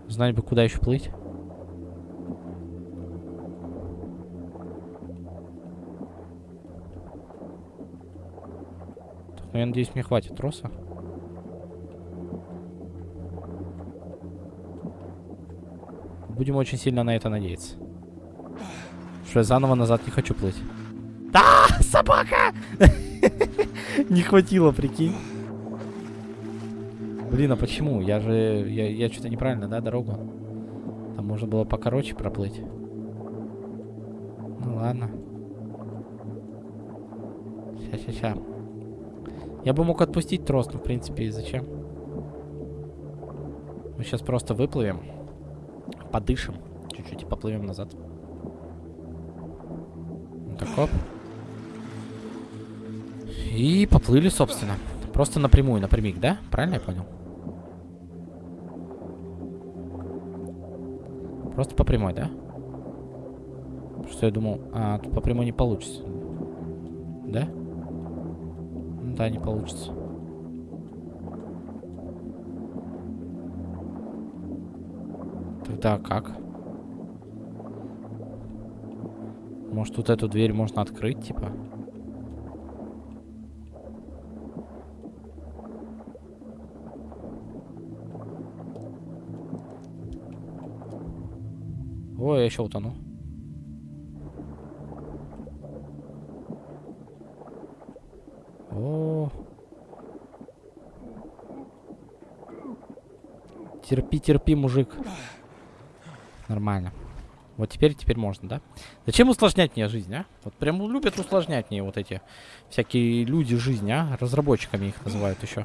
Знать бы, куда еще плыть. Но я надеюсь, мне хватит троса. Будем очень сильно на это надеяться. Что я заново назад не хочу плыть. Да, собака! Не хватило, прикинь. Блин, а почему? Я же... Я, я что-то неправильно, да, дорогу? Там можно было покороче проплыть. Ну ладно. Ща, ща. Я бы мог отпустить трос, но в принципе и зачем? Мы сейчас просто выплывем. Подышим. Чуть-чуть и поплывем назад. Вот Так, оп. И поплыли, собственно. Просто напрямую, напрямик, да? Правильно я понял? Просто по прямой, да? Что я думал, а, тут по прямой не получится. Да, не получится. Тогда как? Может, вот эту дверь можно открыть, типа? Ой, я еще утону. О. Терпи, терпи, мужик. Нормально. Вот теперь, теперь можно, да? Зачем усложнять мне жизнь, а? Вот прям любят усложнять мне вот эти всякие люди жизнь, а? Разработчиками их называют еще.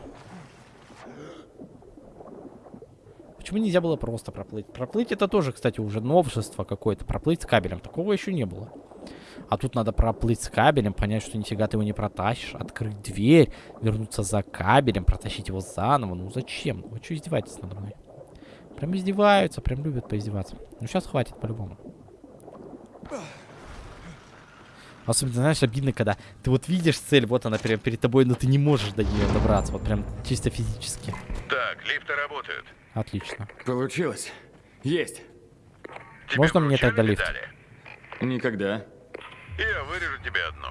Почему нельзя было просто проплыть? Проплыть это тоже, кстати, уже новшество какое-то. Проплыть с кабелем. Такого еще не было. А тут надо проплыть с кабелем, понять, что нифига ты его не протащишь, открыть дверь, вернуться за кабелем, протащить его заново. Ну зачем? Вы что издеваетесь надо мной? Прям издеваются, прям любят поиздеваться. Ну сейчас хватит по-любому. Особенно, знаешь, обидно, когда ты вот видишь цель, вот она прям перед тобой, но ты не можешь до нее добраться. Вот прям чисто физически. Так, лифты работают. Отлично. Получилось. Есть. Можно мне тогда лифт? Медали? Никогда. Я вырежу тебе одну.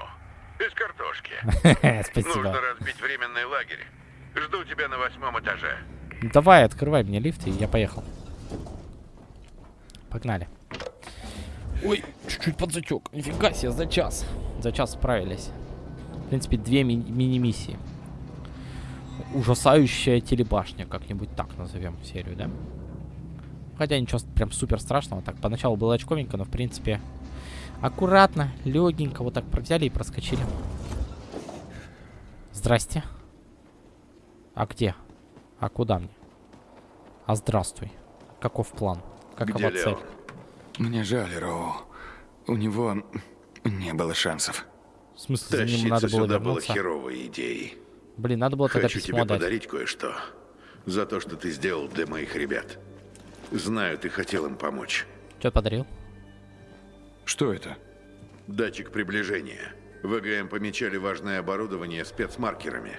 Без картошки. Спасибо. Нужно разбить временный лагерь. Жду тебя на восьмом этаже. Давай, открывай мне лифт, и я поехал. Погнали. Ой, чуть-чуть подзатек. Нифига себе, за час. За час справились. В принципе, две ми- мини-миссии. Ужасающая телебашня, как-нибудь так назовем серию, да? Хотя ничего прям супер страшного. Так, поначалу было очковенько, но в принципе аккуратно, легенько вот так взяли и проскочили. Здрасте. А где? А куда мне? А здравствуй. Каков план? Какова Где цель? Лео? Мне жаль, Роу. У него не было шансов. В смысле, за ним надо было сюда было вернуться? херовой идеей. Блин, надо было тогда Хочу письмо тебе дать. подарить кое-что. За то, что ты сделал для моих ребят. Знаю, ты хотел им помочь. Что подарил? Что это? Датчик приближения. ВГМ помечали важное оборудование спецмаркерами.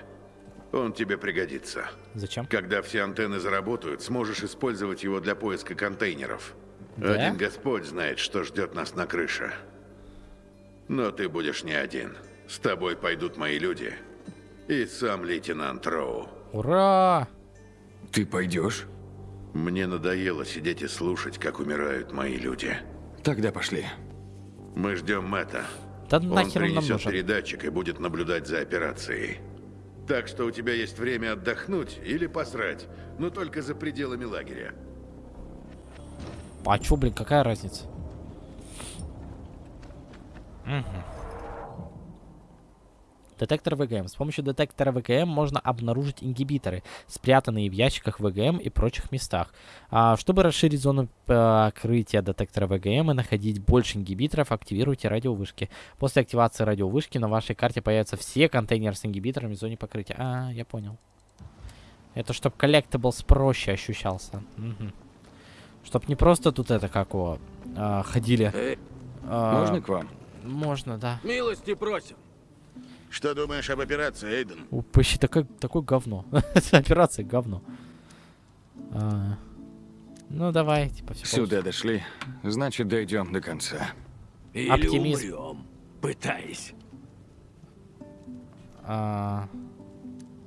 Он тебе пригодится. Зачем? Когда все антенны заработают, сможешь использовать его для поиска контейнеров. Да? Один Господь знает, что ждет нас на крыше. Но ты будешь не один. С тобой пойдут мои люди. И сам лейтенант Роу. Ура! Ты пойдешь? Мне надоело сидеть и слушать, как умирают мои люди. Тогда пошли. Мы ждем Мэтта. Да Он нахер он нам принесет нужен? передатчик и будет наблюдать за операцией. Так что у тебя есть время отдохнуть или посрать, но только за пределами лагеря. А чё, блин, какая разница? Мгм. Детектор ВГМ. С помощью детектора ВГМ можно обнаружить ингибиторы, спрятанные в ящиках ВГМ и прочих местах. А, чтобы расширить зону покрытия детектора ВГМ и находить больше ингибиторов, активируйте радиовышки. После активации радиовышки на вашей карте появятся все контейнеры с ингибиторами в зоне покрытия. А, я понял. Это чтобы collectables проще ощущался. Мгм. Чтоб не просто тут это как его а, ходили. А, Можно к вам? Можно, да. Милости просим. Что думаешь об операции, Эйден? У, Почти такое, такое говно. Операция говно. А, ну давай, типа все. Сюда дошли. Значит, дойдем до конца. Или Оптимизм. умрем, пытаясь. А,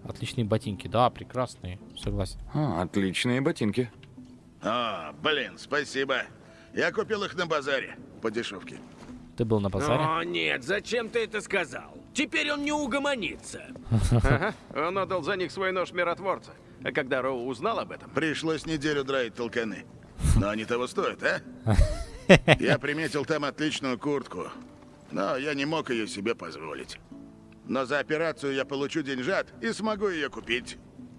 Отличные ботинки, да, прекрасные, согласен. А, отличные ботинки. А, блин, спасибо. Я купил их на базаре. По дешевке. Ты был на базаре? О, нет, зачем ты это сказал? Теперь он не угомонится. Ага, он отдал за них свой нож миротворца. А когда Роу узнал об этом, Пришлось неделю драить толканы. Но они того стоят, а? Я приметил там отличную куртку. Но я не мог ее себе позволить. Но за операцию я получу деньжат и смогу ее купить.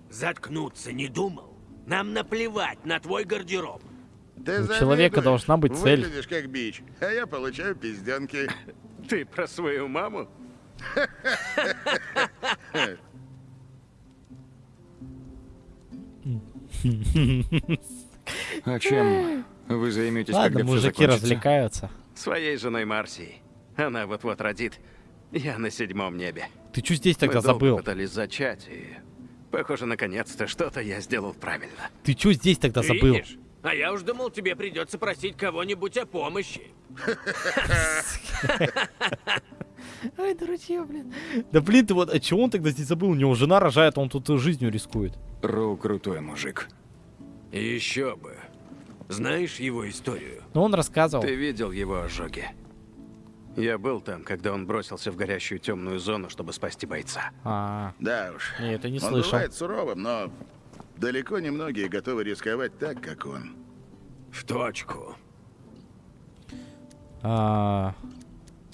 Заткнуться не думал? Нам наплевать на твой гардероб. Ты У человека должна быть цель. Выглядишь как бич, а я получаю пизденки. ты про свою маму? А чем вы займетесь, Ладно, когда все мужики закончится? развлекаются. Своей женой Марсией. Она вот-вот родит. Я на седьмом небе. Ты что здесь тогда Мы долго забыл? пытались зачать, и... Похоже, наконец-то что-то я сделал правильно. Ты что здесь тогда забыл? Видишь? А я уж думал, тебе придется просить кого-нибудь о помощи. Ай, дурачье, блин. Да блин, ты вот, а чего он тогда здесь забыл? У него жена рожает, а он тут жизнью рискует. Роу крутой мужик. Еще бы. Знаешь его историю? Ну, он рассказывал. Ты видел его ожоги? Я был там, когда он бросился в горящую темную зону, чтобы спасти бойца. А, Да уж. не, это не он слышал. бывает суровым, но далеко не многие готовы рисковать так, как он. В точку. А,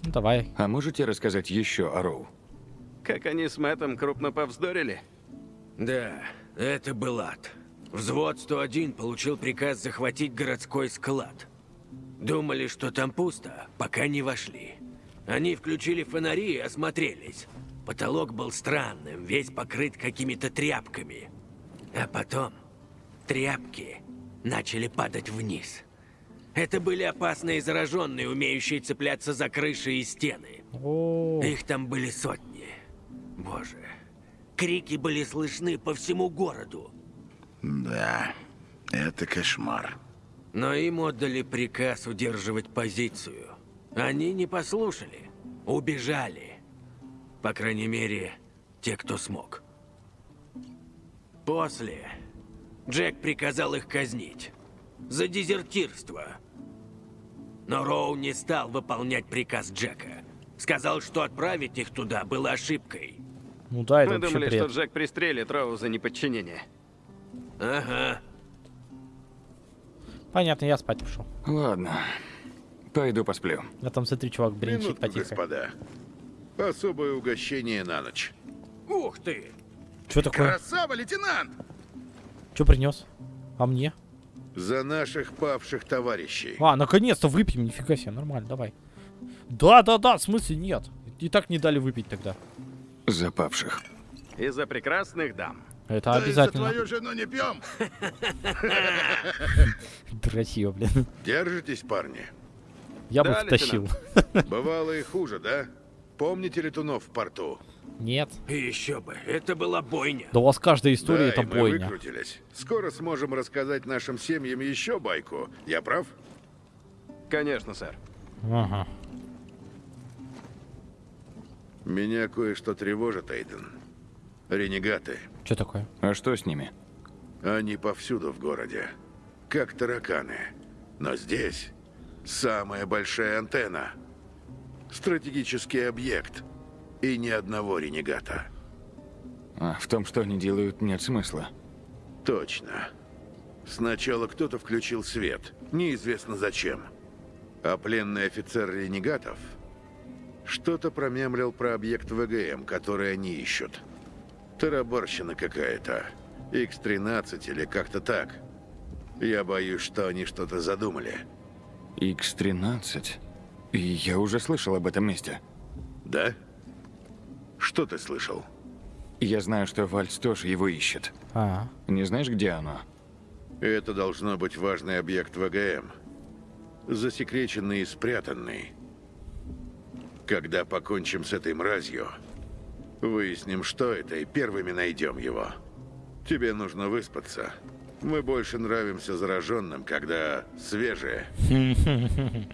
ну, давай. А можете рассказать еще о Роу? Как они с Мэттом крупно повздорили? Да, это был ад. Взвод 101 получил приказ захватить городской склад. Думали, что там пусто, пока не вошли. Они включили фонари и осмотрелись. Потолок был странным, весь покрыт какими-то тряпками. А потом тряпки начали падать вниз. Это были опасные зараженные, умеющие цепляться за крыши и стены. О, Их там были сотни. Боже. Крики были слышны по всему городу. Да, это кошмар. Но им отдали приказ удерживать позицию. Они не послушали. Убежали. По крайней мере, те, кто смог. После Джек приказал их казнить. За дезертирство. Но Роу не стал выполнять приказ Джека. Сказал, что отправить их туда было ошибкой. ну да, это Мы думали, бред. что Джек пристрелит Роу за неподчинение. Ага. Понятно, я спать пошел. Ладно. Пойду посплю. Я там, смотри, чувак Минутку, потихо. господа. Особое угощение на ночь. Ух ты! Что такое? Красава, лейтенант! Что принес? А мне? За наших павших товарищей. А, наконец-то выпьем, нифига себе, нормально, давай. Да-да-да, в смысле нет. И так не дали выпить тогда. Запавших. Из-за прекрасных дам. Это Да и за обязательно. твою жену не пьем. Красиво, блин. Держитесь, парни. Я бы втащил. Бывало и хуже, да? Помните летунов в порту? Нет. Еще бы, это была бойня. Да у вас каждая история да, это и мы бойня. выкрутились. Скоро сможем рассказать нашим семьям еще байку. Я прав? Конечно, сэр. Ага. Меня кое-что тревожит, Эйден. Ренегаты. Что такое? А что с ними? Они повсюду в городе. Как тараканы. Но здесь самая большая антенна. Стратегический объект. И ни одного ренегата. А, в том, что они делают, нет смысла. Точно. Сначала кто-то включил свет. Неизвестно зачем. А пленный офицер ренегатов что-то промямлил про объект ВГМ, который они ищут. Тарабарщина какая-то. X-13 или как-то так. Я боюсь, что они что-то задумали. X-13? И я уже слышал об этом месте. Да? Что ты слышал? Я знаю, что Вальц тоже его ищет. А, Не знаешь, где оно? Это должно быть важный объект ВГМ. Засекреченный и спрятанный. Когда покончим с этой мразью, выясним, что это, и первыми найдем его. Тебе нужно выспаться. Мы больше нравимся зараженным, когда свежие.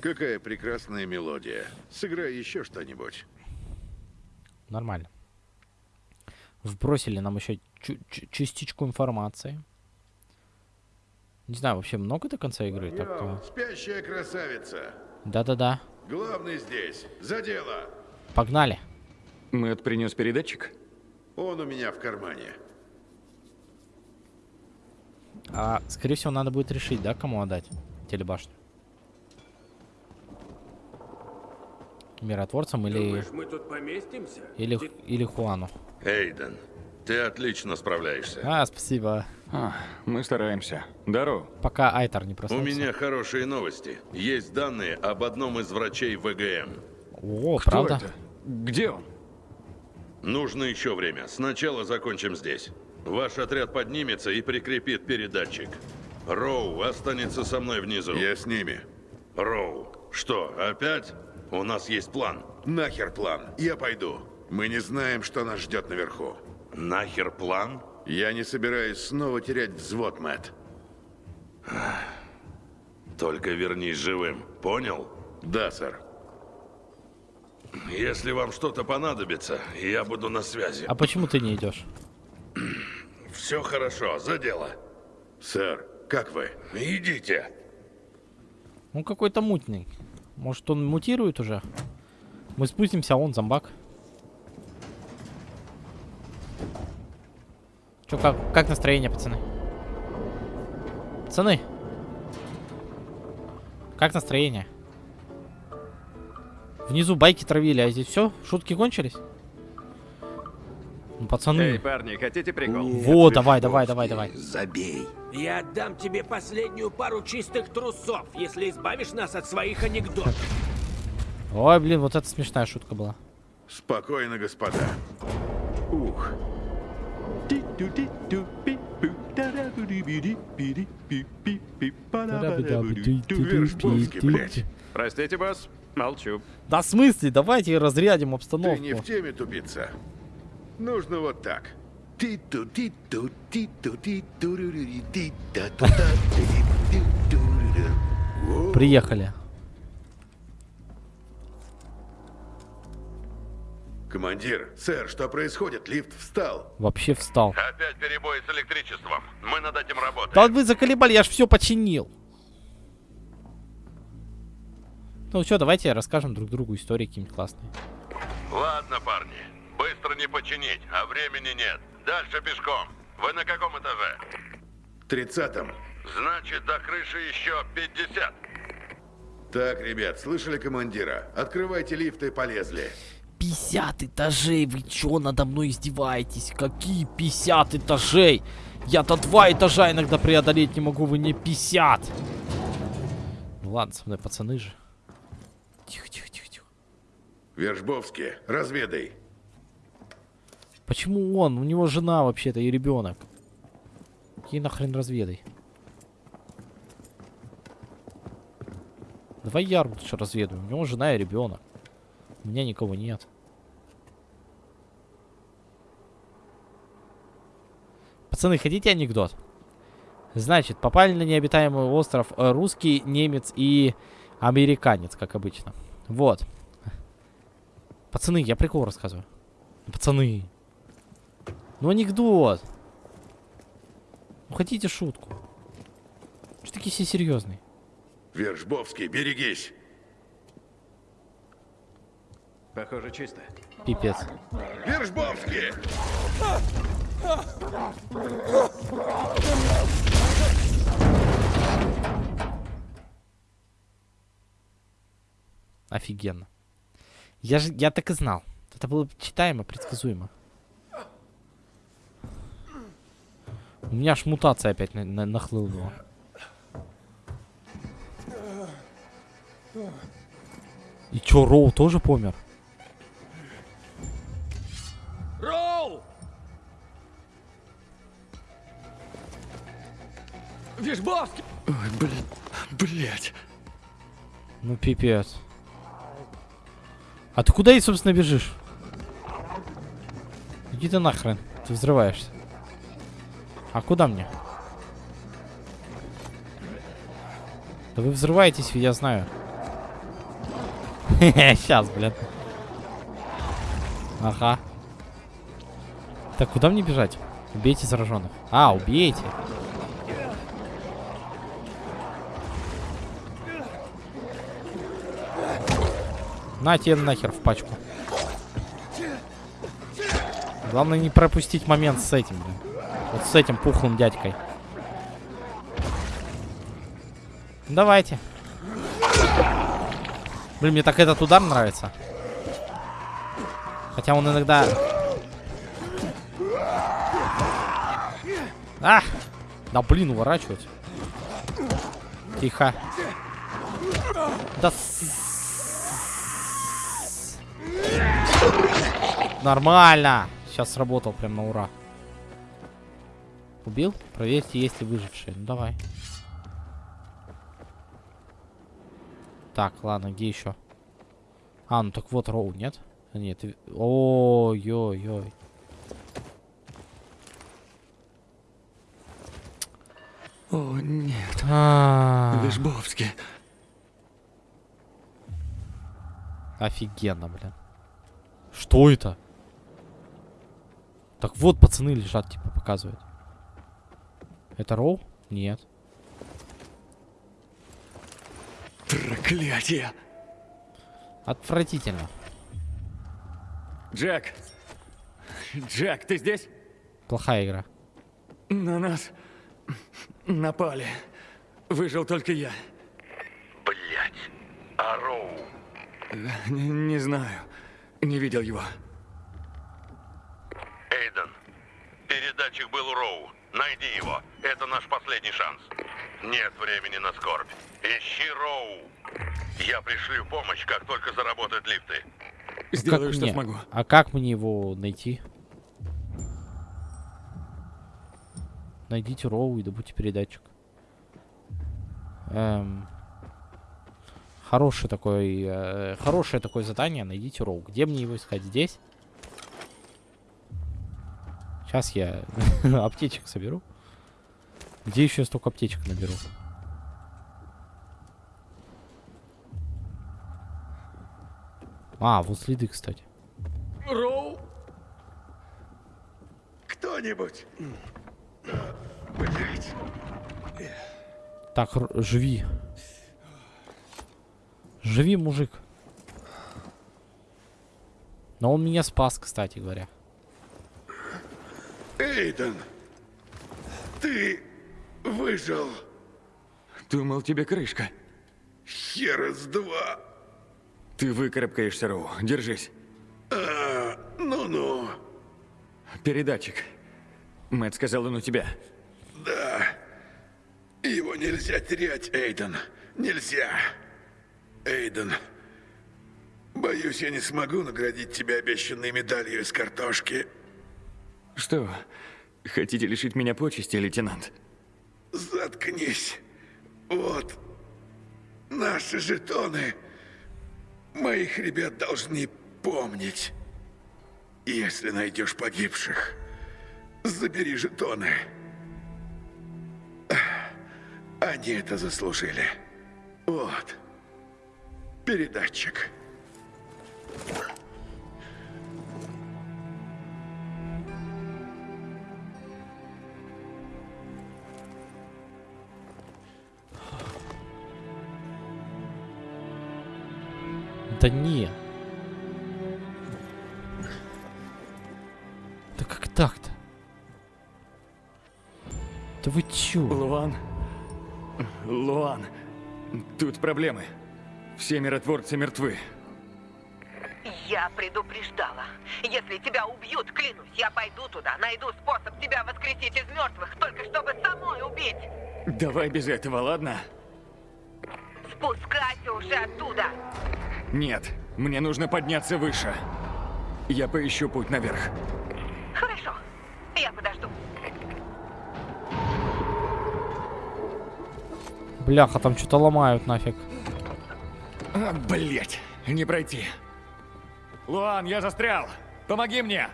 Какая прекрасная мелодия. Сыграй еще что-нибудь. Нормально. Вбросили нам еще частичку информации. Не знаю, вообще много до конца игры? Йоу, Так-то. спящая красавица. Да-да-да. Главный здесь. За дело. Погнали. Мэтт принес передатчик? Он у меня в кармане. А, скорее всего, надо будет решить, да, кому отдать телебашню? Миротворцам или... Думаешь, мы тут поместимся? Или, или Хуану. Эйден, ты отлично справляешься. А, спасибо. А, мы стараемся. Дару. Пока Айтар не У проснулся. меня хорошие новости. Есть данные об одном из врачей ВГМ. О, правда? Где он? Нужно еще время. Сначала закончим здесь. Ваш отряд поднимется и прикрепит передатчик. Роу останется со мной внизу. Я с ними. Роу, что, опять? У нас есть план. Нахер план. Я пойду. Мы не знаем, что нас ждет наверху. Нахер план? Я не собираюсь снова терять взвод, Мэтт. Только вернись живым. Понял? Да, сэр. Если вам что-то понадобится, я буду на связи. А почему ты не идешь? Все хорошо, за дело. Сэр, как вы? Идите. Он какой-то мутный. Может, он мутирует уже? Мы спустимся, а он зомбак. Чё, как, как настроение, пацаны? Пацаны! Как настроение? Внизу байки травили, а здесь все? Шутки кончились? Ну, пацаны. Эй, парни, хотите прикол? Во, давай, давай, давай, давай. Забей. Я отдам тебе последнюю пару чистых трусов, если избавишь нас от своих анекдотов. Ой, блин, вот это смешная шутка была. Спокойно, господа. Ух. Вершбовский, блядь. Простите, босс. Молчу. Да в смысле? Давайте разрядим Ты обстановку. не в теме, тупица. Нужно вот так. Ти-ту. Приехали. Командир, сэр, что происходит? Лифт встал. Вообще встал. Опять перебои с электричеством. Мы над этим работаем. Да вы заколебали, я ж все починил. Ну что, давайте расскажем друг другу истории какие-нибудь классные. Ладно, парни. Быстро не починить, а времени нет. Дальше пешком. Вы на каком этаже? Тридцатом. Значит, до крыши еще 50. Так, ребят, слышали командира? Открывайте лифт и полезли. 50 этажей, вы чё надо мной издеваетесь? Какие 50 этажей? Я-то два этажа иногда преодолеть не могу, вы не 50. Ну ладно, со мной пацаны же. Тихо, тихо, тихо, тихо. Вержбовский, разведай. Почему он? У него жена вообще-то и ребенок. Какие нахрен разведай? Давай я лучше разведаю. У него жена и ребенок. У меня никого нет. Пацаны, хотите анекдот? Значит, попали на необитаемый остров э, русский, немец и американец, как обычно. Вот. Пацаны, я прикол рассказываю. Пацаны. Ну анекдот. Ну хотите шутку? Что такие все серьезные? Вержбовский, берегись. Похоже, чисто. Пипец. Вержбовский! Офигенно. Я же, я так и знал. Это было читаемо, предсказуемо. У меня аж мутация опять на, на- нахлынула. И чё, Роу тоже помер? Роу! Вишбовский! Ой, блин, блять. Ну пипец. А ты куда и, собственно, бежишь? Иди ты нахрен. Ты взрываешься. А куда мне? Да вы взрываетесь, я знаю. Сейчас, блин. Ага. Так, куда мне бежать? Убейте зараженных. А, убейте. На тебе нахер в пачку. Главное не пропустить момент с этим, блин. Вот с этим пухлым дядькой. Давайте. Блин, мне так этот удар нравится. Хотя он иногда... А! Да блин, уворачивать. Тихо. Да. Нормально. Сейчас сработал прям на ура. Убил? Проверьте, есть ли выжившие. Ну давай. Так, ладно, где еще? А, ну так вот Роу, нет? А, Нет. Ой-ой-ой. О, нет. А. Вишбовский. Офигенно, блин. Что это? Так вот, пацаны лежат, типа, показывают. Это Роу? Нет. Проклятие. Отвратительно. Джек. Джек, ты здесь? Плохая игра. На нас напали. Выжил только я. Блять. А Роу? Не, не знаю. Не видел его. Эйден, передатчик был у Роу. Найди его. Это наш последний шанс. Нет времени на скорбь. Ищи Роу. Я пришлю помощь, как только заработают лифты. Сделаю, Как что мне? смогу. А как мне его найти? Найдите Роу и добудьте передатчик. Эм, хороший такой, э, хорошее такое задание. Найдите Роу. Где мне его искать? Здесь? Сейчас я аптечек соберу. Где еще я столько аптечек наберу? А, вот следы, кстати. Роу? Кто-нибудь? Блять. Так, живи. Живи, мужик. Но он меня спас, кстати говоря. Эйден, ты выжил. Думал, тебе крышка. Хера с два. Ты выкарабкаешься, Роу. Держись. А, ну-ну. Передатчик. Мэтт сказал, он у тебя. Да. Его нельзя терять, Эйден. Нельзя. Эйден, боюсь, я не смогу наградить тебя обещанной медалью из картошки. Что, хотите лишить меня почести, лейтенант? Заткнись. Вот. Наши жетоны. Моих ребят должны помнить. Если найдешь погибших, забери жетоны. Они это заслужили. Вот. Передатчик. Да не. Да как так-то? Да вы чё? Луан. Луан. Тут проблемы. Все миротворцы мертвы. Я предупреждала. Если тебя убьют, клянусь, я пойду туда, найду способ тебя воскресить из мертвых, только чтобы самой убить. Давай без этого, ладно? Спускайся уже оттуда. Нет, мне нужно подняться выше. Я поищу путь наверх. Хорошо, я подожду. Бляха, там что-то ломают нафиг. А, блять, не пройти. Луан, я застрял. Помоги мне.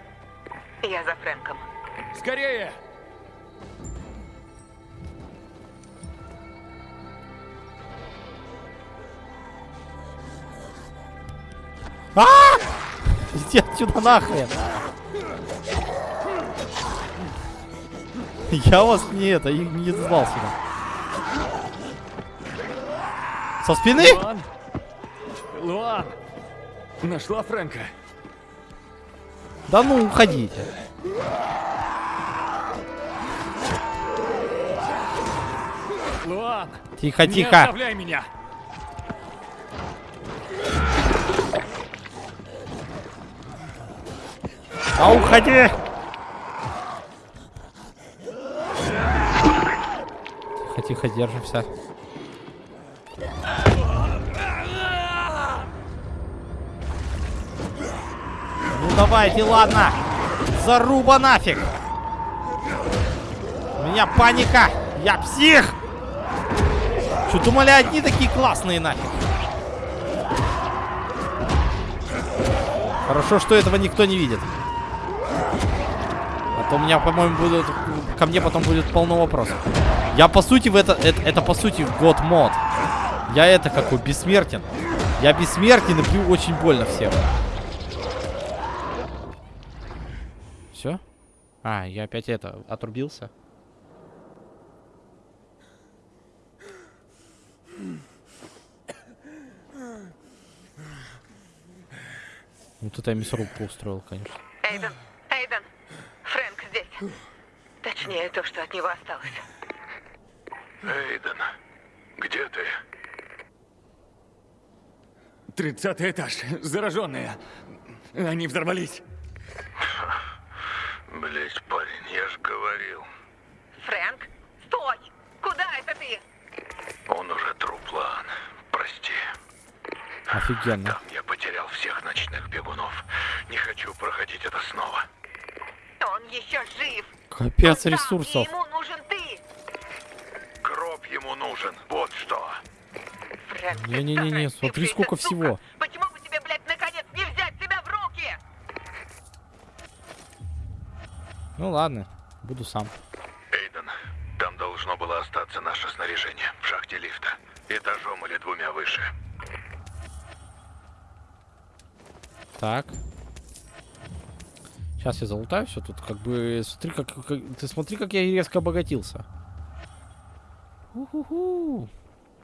Я за Фрэнком. Скорее! А! Иди отсюда нахрен! Я вас не это, не звал сюда. Со спины? Луан! Луан! Нашла Фрэнка? Да ну, уходите. Луан! Тихо, Не тихо. оставляй меня! А уходи! Тихо, тихо, держимся. Ну давайте, ладно. Заруба нафиг. У меня паника. Я псих. Что, думали, одни такие классные нафиг? Хорошо, что этого никто не видит. То у меня, по-моему, будут... Ко мне потом будет полно вопросов. Я, по сути, в это... Это, это по сути, год мод. Я это какой, бессмертен. Я бессмертен и бью очень больно всем. Все? А, я опять это, отрубился. Ну тут я мясорубку устроил, конечно. Эйден. Точнее, то, что от него осталось. Эйден, где ты? Тридцатый этаж. Зараженные. Они взорвались. Блять, парень, я же говорил. Фрэнк, стой! Куда это ты? Он уже труп, Лан. Прости. Офигенно. Там я потерял всех ночных бегунов. Не хочу проходить это снова. Он еще жив. Капец И ресурсов. ему нужен ты. Гроб ему нужен, вот что. Фрэнк, ты Не-не-не, смотри, сколько всего. Почему бы тебе, блядь, наконец не взять себя в руки? Ну ладно, буду сам. Эйден, там должно было остаться наше снаряжение в шахте лифта. Этажом или двумя выше. Так. Сейчас я залутаю все тут. Как бы, смотри, как, как- ты смотри, как я резко обогатился. Уху-ху.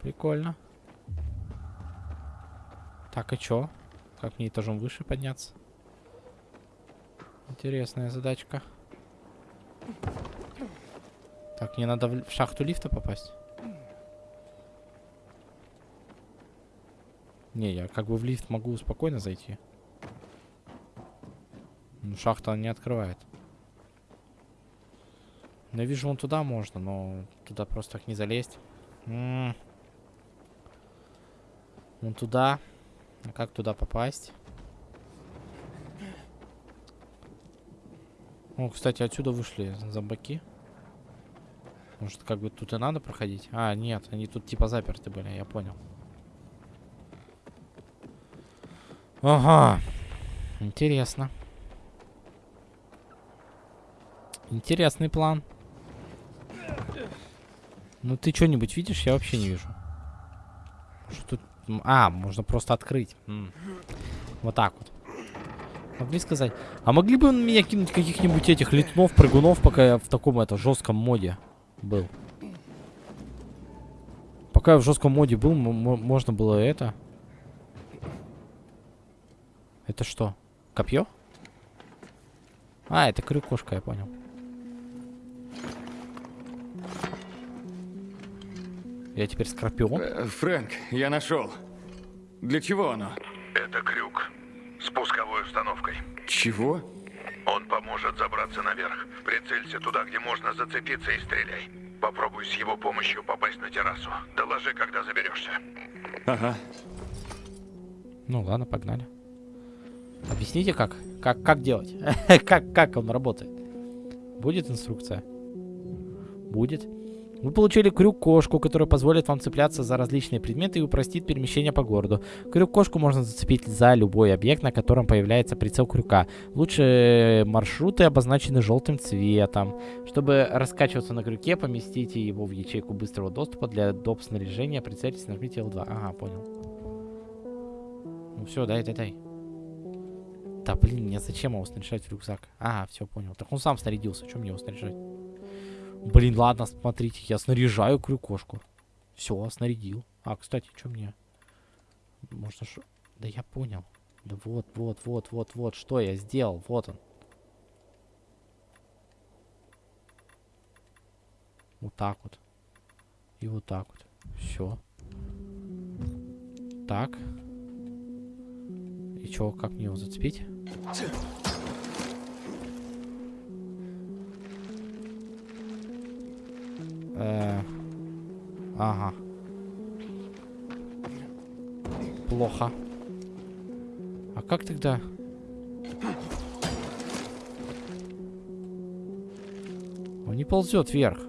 Прикольно. Так, и чё? Как мне этажом выше подняться? Интересная задачка. Так, мне надо в шахту лифта попасть. Не, я как бы в лифт могу спокойно зайти. Шахта он не открывает. Я вижу, вон туда можно, но туда просто так не залезть. М. Вон туда. А как туда попасть? О, кстати, отсюда вышли зомбаки. Может, как бы тут и надо проходить? А, нет, они тут типа заперты были, я понял. Ага. Интересно. Интересный план. Ну ты что-нибудь видишь? Я вообще не вижу. Что тут? А, можно просто открыть. Вот так вот. Могли сказать. А могли бы меня кинуть каких-нибудь этих летунов, прыгунов, пока я в таком это жестком моде был? Пока я в жестком моде был, можно было это. Это что? Копье? А, это крюкошка, я понял. Я теперь скорпион? Э, Фрэнк, я нашел. Для чего оно? Это крюк. С пусковой установкой. Чего? Он поможет забраться наверх. Прицелься туда, где можно зацепиться и стреляй. Попробуй с его помощью попасть на террасу. Доложи, когда заберешься. Ага. Ну ладно, погнали. Объясните, как? Как, как делать? как, как он работает? Будет инструкция? Будет. Вы получили крюк-кошку, которая позволит вам цепляться за различные предметы и упростит перемещение по городу. Крюк-кошку можно зацепить за любой объект, на котором появляется прицел крюка. Лучше маршруты обозначены желтым цветом. Чтобы раскачиваться на крюке, поместите его в ячейку быстрого доступа для доп. снаряжения. Прицельтесь, нажмите L2. Ага, понял. Ну все, дай, дай, дай. Да блин, мне зачем его снаряжать в рюкзак? А, все, понял. Так он сам снарядился, что мне его снаряжать? Блин, ладно, смотрите, я снаряжаю крюкошку. Все, снарядил. А, кстати, что мне? Можно что? Да я понял. Да вот, вот, вот, вот, вот, что я сделал. Вот он. Вот так вот. И вот так вот. Все. Так. И чё, как мне его зацепить? Э, ага. Плохо. А как тогда? Он не ползет вверх.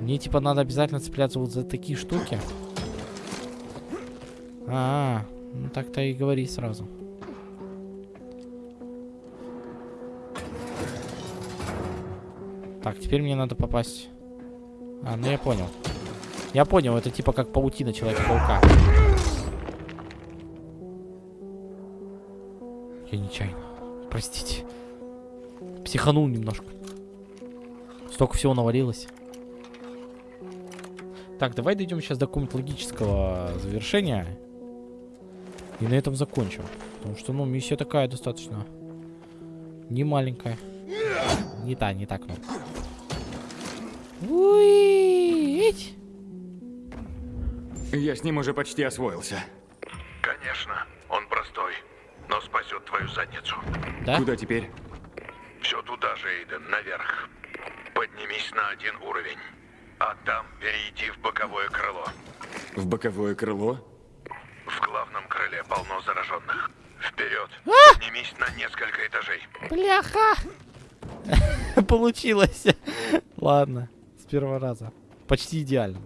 Мне типа надо обязательно цепляться вот за такие штуки. А, -а, ну так-то и говори сразу. Так, теперь мне надо попасть. А, ну я понял. Я понял, это типа как паутина Человека-паука. Я нечаянно. Простите. Психанул немножко. Столько всего навалилось. Так, давай дойдем сейчас до какого-нибудь логического завершения. И на этом закончим. Потому что, ну, миссия такая достаточно не маленькая. Не та, не так, ну. Уи! Я с ним уже почти освоился. Конечно, он простой, но спасет твою задницу. Да? Куда теперь? Все туда же, Эйден, наверх. Поднимись на один уровень. А там перейди в боковое крыло. В боковое крыло? В главном крыле полно зараженных. Вперед! А! Поднимись на несколько этажей. Бляха! Получилось. Ладно, первого раза. Почти идеально.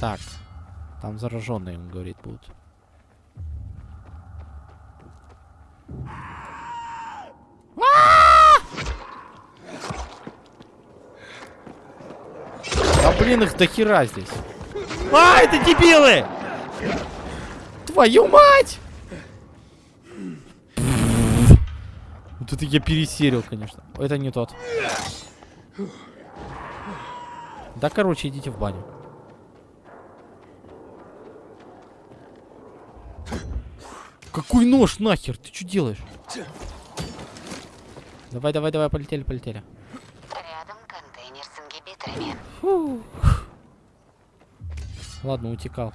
Так, там зараженные, он говорит, будут. А блин, их до хера здесь. А, это дебилы! Твою мать! Вот это я пересерил, конечно. Это не тот. Да, короче, идите в баню. Какой нож нахер? Ты что делаешь? Давай, давай, давай, полетели, полетели. Рядом контейнер с ингибиторами. Фу. Ладно, утекал.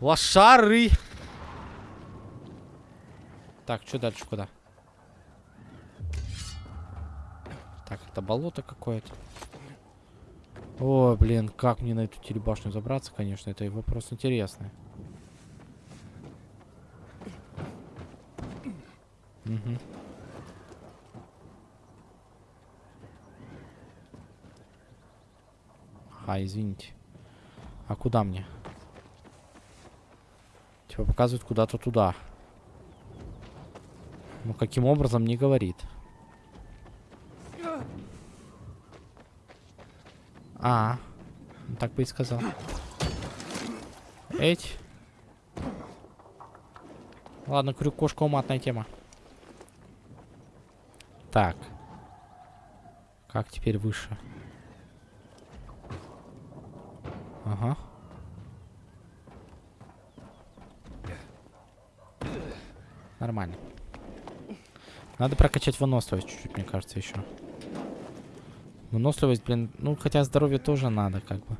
Лошары! Так, что дальше, куда? Это болото какое-то. О, блин, как мне на эту телебашню забраться, конечно, это вопрос интересный. Угу. А, извините. А куда мне? Типа показывают куда-то туда. Ну, каким образом, не говорит. А, так бы и сказал. Эть. Ладно, крюк-кошка уматная тема. Так. Как теперь выше? Ага. Нормально. Надо прокачать выносливость чуть-чуть, мне кажется, еще. Выносливость, блин, ну хотя здоровье тоже надо, как бы.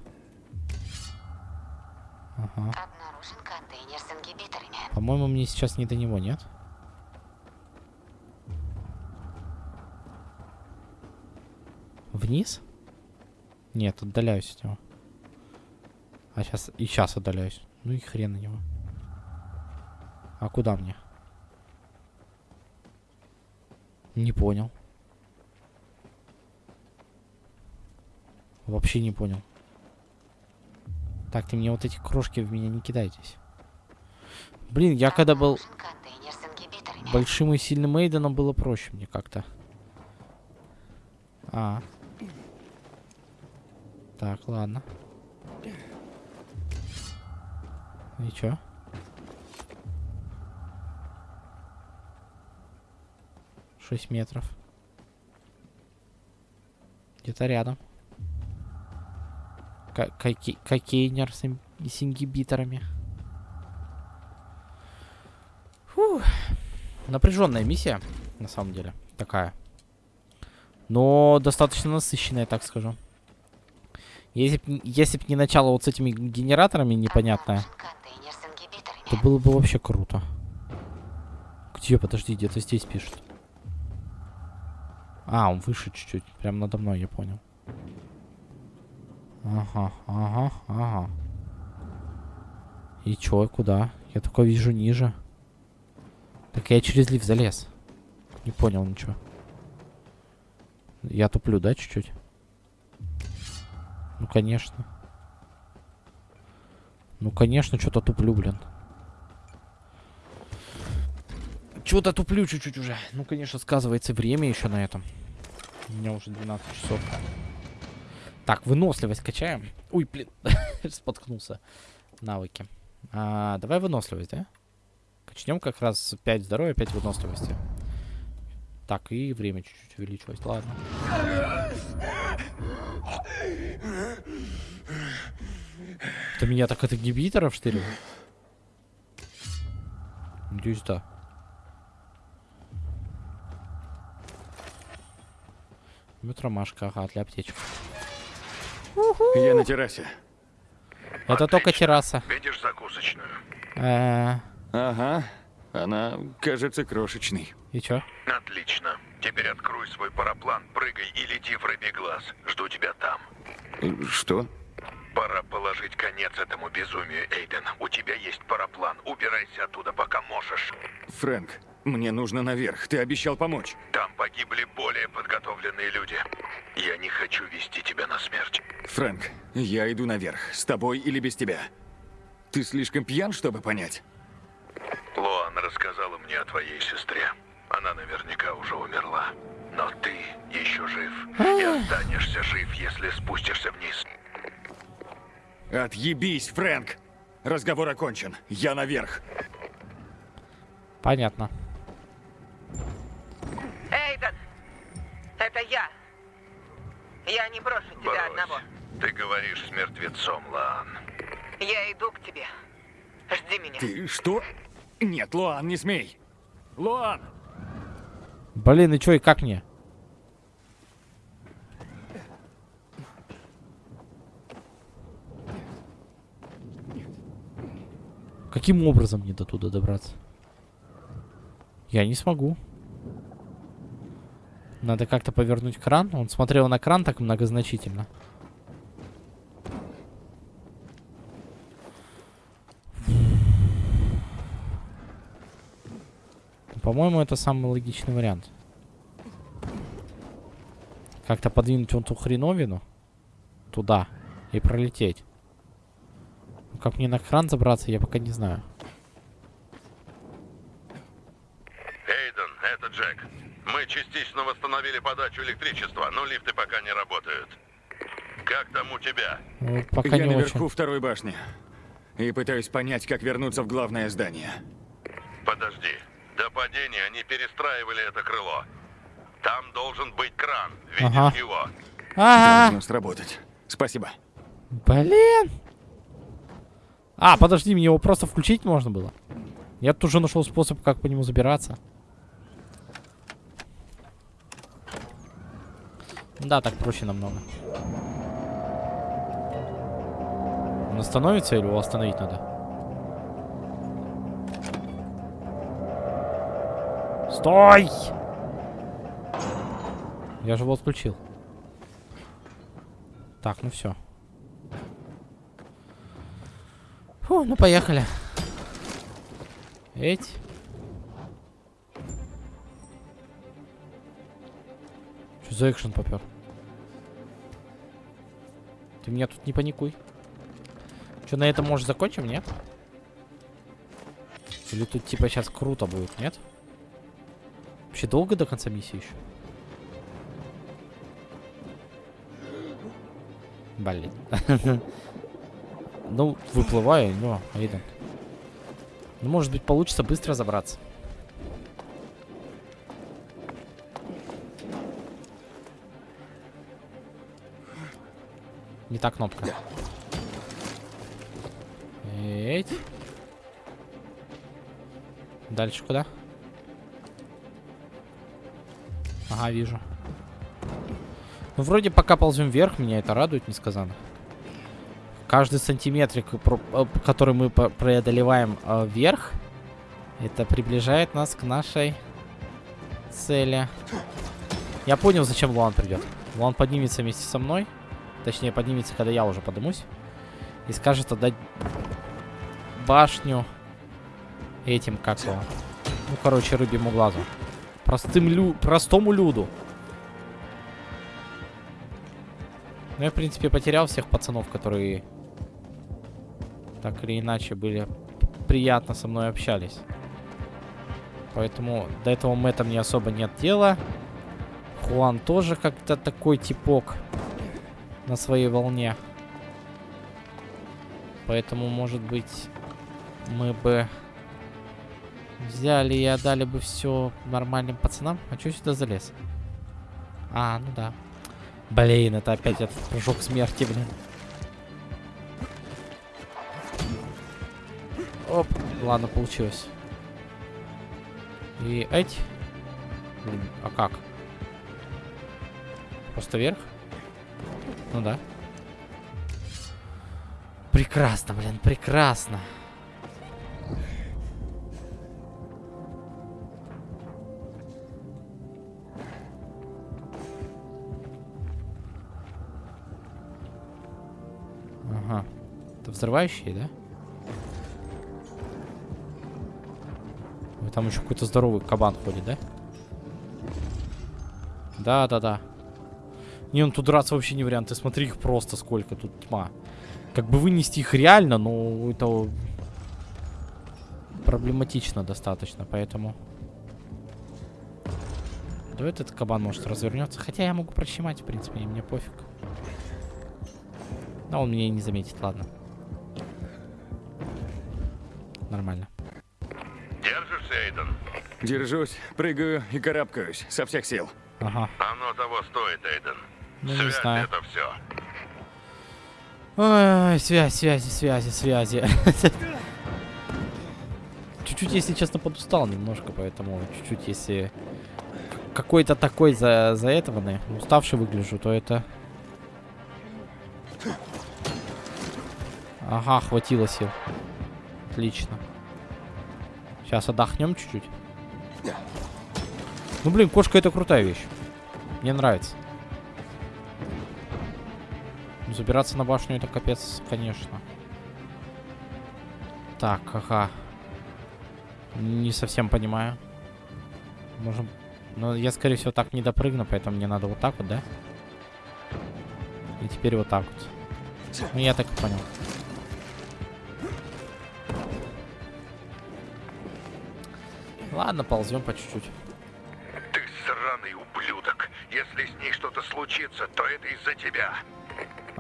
Ага. Обнаружен контейнер с ингибиторами. По-моему, мне сейчас не до него, нет? Вниз? Нет, отдаляюсь от него. А сейчас и сейчас отдаляюсь. Ну и хрен на него. А куда мне? Не понял. Вообще не понял. Так, ты мне вот эти крошки в меня не кидайтесь. Блин, я когда был большим и сильным Эйденом, было проще мне как-то. А. Так, ладно. И чё? Шесть метров. Где-то рядом. Ка- коке- Кокейнер с, с ингибиторами. Фух. Напряженная миссия, на самом деле. Такая. Но достаточно насыщенная, так скажу. Если б, н- если не начало вот с этими генераторами непонятное, то было бы вообще круто. Где? Подожди, где-то здесь пишет. А, он выше чуть-чуть. Прям надо мной, я понял. Ага, ага, ага. И чё, куда? Я такое вижу ниже. Так я через лифт залез. Не понял ничего. Я туплю, да, чуть-чуть? Ну, конечно. Ну, конечно, что-то туплю, блин. Чего-то туплю чуть-чуть уже. Ну, конечно, сказывается время еще на этом. У меня уже 12 часов. Так, выносливость качаем. Ой, блин, споткнулся. Навыки. А, давай выносливость, да? Качнем как раз 5 здоровья, 5 выносливости. Так, и время чуть-чуть увеличилось. Ладно. Это меня так от ингибиторов штырило? Надеюсь, да. Метромашка, ага, для аптечек. Я на террасе. Это только терраса. Видишь закусочную? Э, Ага. Она кажется крошечной. И чё? Отлично. Теперь открой свой параплан, прыгай и лети в рыбий глаз. Жду тебя там. Что? Пора положить конец этому безумию, Эйден. У тебя есть параплан. Убирайся оттуда, пока можешь. Фрэнк, мне нужно наверх. Ты обещал помочь. Там погибли более подготовленные люди. Я не хочу вести тебя на смерть. Фрэнк, я иду наверх. С тобой или без тебя? Ты слишком пьян, чтобы понять? Лоан рассказала мне о твоей сестре. Она наверняка уже умерла. Но ты еще жив. И останешься жив, если спустишься вниз. Отъебись, Фрэнк! Разговор окончен. Я наверх. Понятно. Эйден! Это я. Я не брошу тебя одного. Ты говоришь с мертвецом, Лоан. Я иду к тебе. Жди меня. Ты что? Нет, Луан, не смей. Луан! Блин, и чё, и как мне? Каким образом мне до туда добраться? Я не смогу. Надо как-то повернуть кран. Он смотрел на кран так многозначительно. По-моему, это самый логичный вариант. Как-то подвинуть вон ту хреновину туда и пролететь. Ну, Как мне на кран забраться, я пока не знаю. Эйден, это Джек. Мы восстановили подачу электричества, но лифты пока не работают. Как там у тебя? Ну, пока я не наверху очень. второй башни. И пытаюсь понять, как вернуться в главное здание. Подожди. До падения они перестраивали это крыло. Там должен быть кран. Видишь Ага. его? А, Должно сработать. Спасибо. блин. А, подожди, мне его просто включить можно было. Я тут уже нашел способ, как по нему забираться. Да, так проще намного. Он остановится или его остановить надо? Стой! Я же его отключил. Так, ну все. Фу, ну поехали. Эть. Что за экшен попер? Ты меня тут не паникуй. Что, на этом, может, закончим, нет? Или тут, типа, сейчас круто будет, нет? Вообще долго до конца миссии еще? Блин. Ну, выплываю, но, Эйден. Ну, может быть, получится быстро забраться. Не та кнопка. Эть. Дальше куда? Ага, вижу. Ну, вроде пока ползем вверх, меня это радует несказанно. Каждый сантиметрик, э, который мы преодолеваем э, вверх, это приближает нас к нашей цели. Я понял, зачем Луан придет. Луан поднимется вместе со мной. Точнее, поднимется, когда я уже поднимусь. И скажет отдать башню этим, как его. Ну, короче, рыбьему глазу. Простым лю... Простому люду. Ну, я, в принципе, потерял всех пацанов, которые так или иначе были приятно со мной общались. Поэтому до этого Мэтта мне особо нет дела. Хуан тоже как-то такой типок на своей волне. Поэтому, может быть, мы бы взяли и отдали бы все нормальным пацанам. А что сюда залез? А, ну да. Блин, это опять этот прыжок смерти, блин. Оп, ладно, получилось. И эти. Блин, а как? Просто вверх? Ну да. Прекрасно, блин, прекрасно. Ага. Это взрывающие, да? Там еще какой-то здоровый кабан ходит, да? Да, да, да. Не, ну тут драться вообще не вариант. Ты смотри их просто сколько, тут тьма. Как бы вынести их реально, но это проблематично достаточно, поэтому... Да этот кабан может развернется. Хотя я могу прощемать, в принципе, и мне пофиг. Но он меня и не заметит, ладно. Нормально. Держишься, Эйден? Держусь, прыгаю и карабкаюсь со всех сил. Ага. Оно того стоит, Эйден. Ну, не Связь знаю. это все. Ой, связь, связи, связи, связи. Чуть-чуть, если честно, подустал немножко, поэтому чуть-чуть, если какой-то такой за, за этого, да, уставший выгляжу, то это... Ага, хватило сил. Отлично. Сейчас отдохнем чуть-чуть. Ну, блин, кошка это крутая вещь. Мне нравится. Забираться на башню это капец, конечно. Так, ага. Не совсем понимаю. Можем... Ну, я, скорее всего, так не допрыгну, поэтому мне надо вот так вот, да? И теперь вот так вот. Ну, я так и понял. Ладно, ползем по чуть-чуть. Ты сраный ублюдок. Если с ней что-то случится, то это из-за тебя.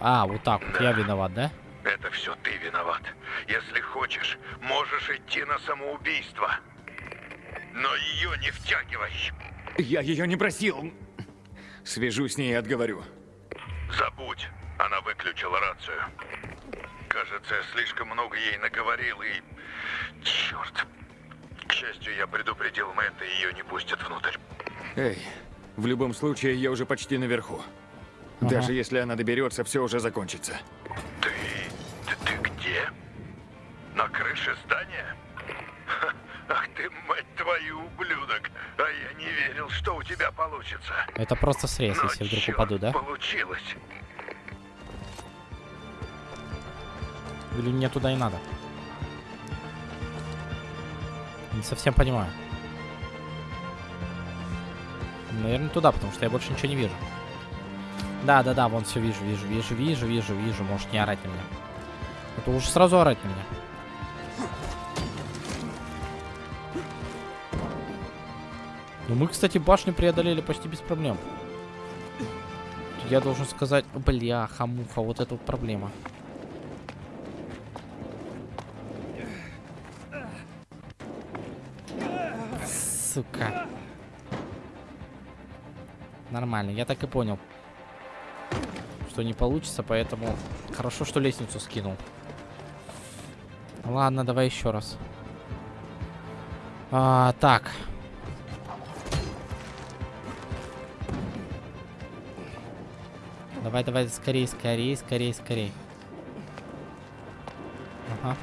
А, вот так вот. Я виноват, да? Это все ты виноват. Если хочешь, можешь идти на самоубийство. Но ее не втягивай. Я ее не просил. Свяжусь с ней и отговорю. Забудь. Она выключила рацию. Кажется, я слишком много ей наговорил и... Черт. К счастью, я предупредил Мэтта, и ее не пустят внутрь. Эй, в любом случае, я уже почти наверху. Даже если она доберется, все уже закончится. Ты... ты где? На крыше здания? Ха, Ах ты, мать твою, ублюдок! А я не верил, что у тебя получится. Это просто срез, Но, если вдруг упаду, да? получилось. Или мне туда и надо? Не совсем понимаю. Наверное, туда, потому что я больше ничего не вижу. Да, да, да, вон все вижу, вижу, вижу, вижу, вижу, вижу. Можешь не орать на меня. Это уже сразу орать на меня. Ну, мы, кстати, башню преодолели почти без проблем. Я должен сказать, бля, хамуха, вот это вот проблема. Сука. Нормально, я так и понял. Что не получится, поэтому хорошо, что лестницу скинул. Ладно, давай еще раз. А, так. Давай, давай, скорее, скорее, скорее, скорее. Ага.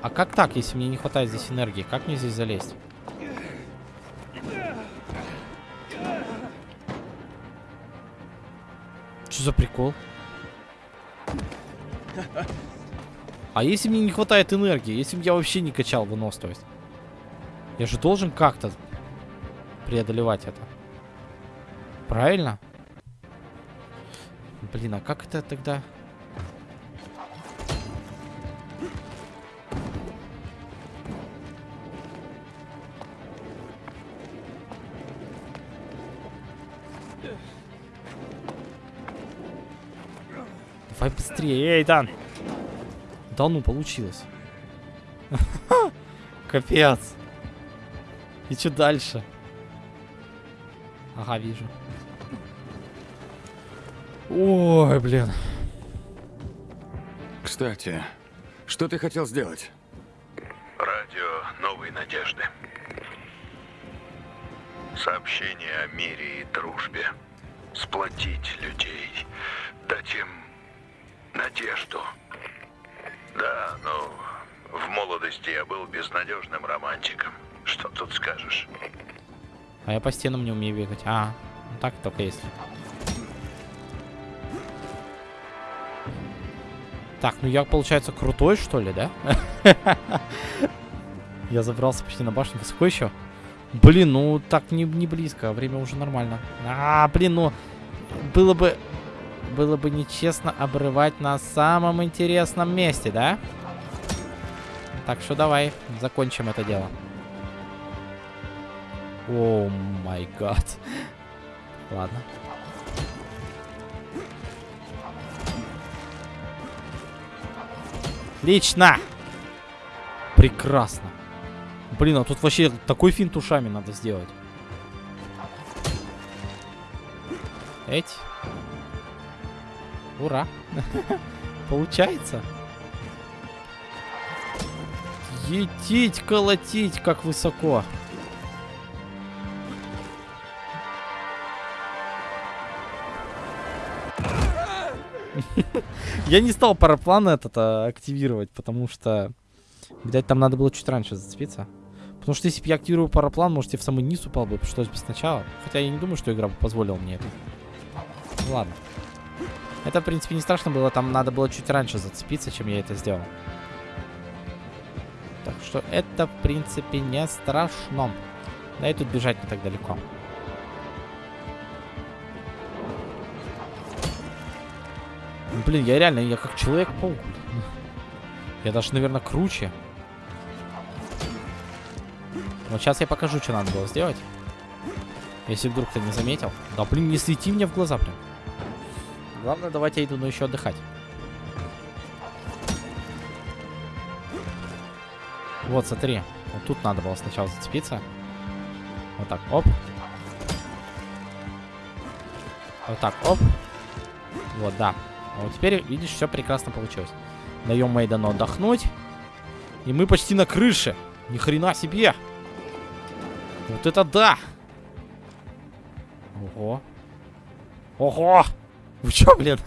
А как так, если мне не хватает здесь энергии? Как мне здесь залезть? За прикол? А если мне не хватает энергии? Если бы я вообще не качал выносливость? Я же должен как-то преодолевать это. Правильно? Блин, а как это тогда... быстрее, эй, Дан! Да ну, получилось. Капец. И что дальше? Ага, вижу. Ой, блин. Кстати, что ты хотел сделать? Радио новой надежды. Сообщение о мире и дружбе. Сплотить людей. Дать им надежду. Да, ну, в молодости я был безнадежным романтиком. Что тут скажешь? А я по стенам не умею бегать. А, ну так только если. Так, ну я, получается, крутой, что ли, да? Я забрался почти на башню. Высоко еще? Блин, ну так не, не близко. Время уже нормально. А, блин, ну... Было бы... Было бы нечестно обрывать на самом интересном месте, да? Так что давай, закончим это дело. О май гад. Ладно. Отлично! Прекрасно. Блин, а тут вообще такой финт ушами надо сделать. Эть. Ура. Получается. Етить, колотить, как высоко. Я не стал параплан этот а, активировать, потому что, видать, там надо было чуть раньше зацепиться. Потому что если бы я активировал параплан, может, я в самый низ упал бы, пришлось бы сначала. Хотя я не думаю, что игра бы позволила мне это. Ладно. Это, в принципе, не страшно было, там надо было чуть раньше зацепиться, чем я это сделал. Так что это, в принципе, не страшно. Да и тут бежать не так далеко. Блин, я реально, я как Человек-паук. Я даже, наверное, круче. Вот сейчас я покажу, что надо было сделать. Если вдруг ты не заметил. Да, блин, не свети мне в глаза прям. Главное, давайте но еще отдыхать. Вот, смотри. Вот тут надо было сначала зацепиться. Вот так, оп. Вот так, оп. Вот, да. А вот теперь, видишь, все прекрасно получилось. Даем Мейдану отдохнуть. И мы почти на крыше. Ни хрена себе. Вот это да. Ого. Ого. Вы чё, блин?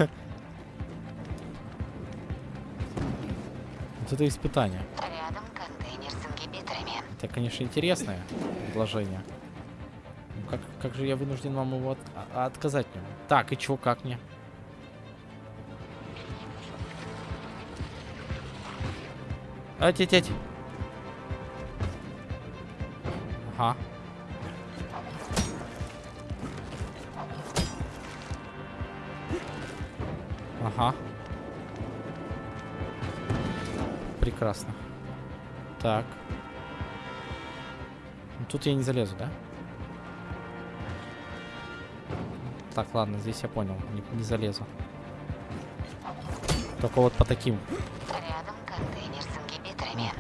Вот это испытание. Рядом контейнер с ингибиторами. Это, конечно, интересное предложение. Ну, как, как же я вынужден вам его от- а- отказать в нем? Так, и чё, как мне? Атить-тять. Ага. Ага. Прекрасно. Так. Ну, Тут я не залезу, да? Так, ладно, здесь я понял. Не, не залезу. Только вот по таким. Рядом контейнер с ингибиторами.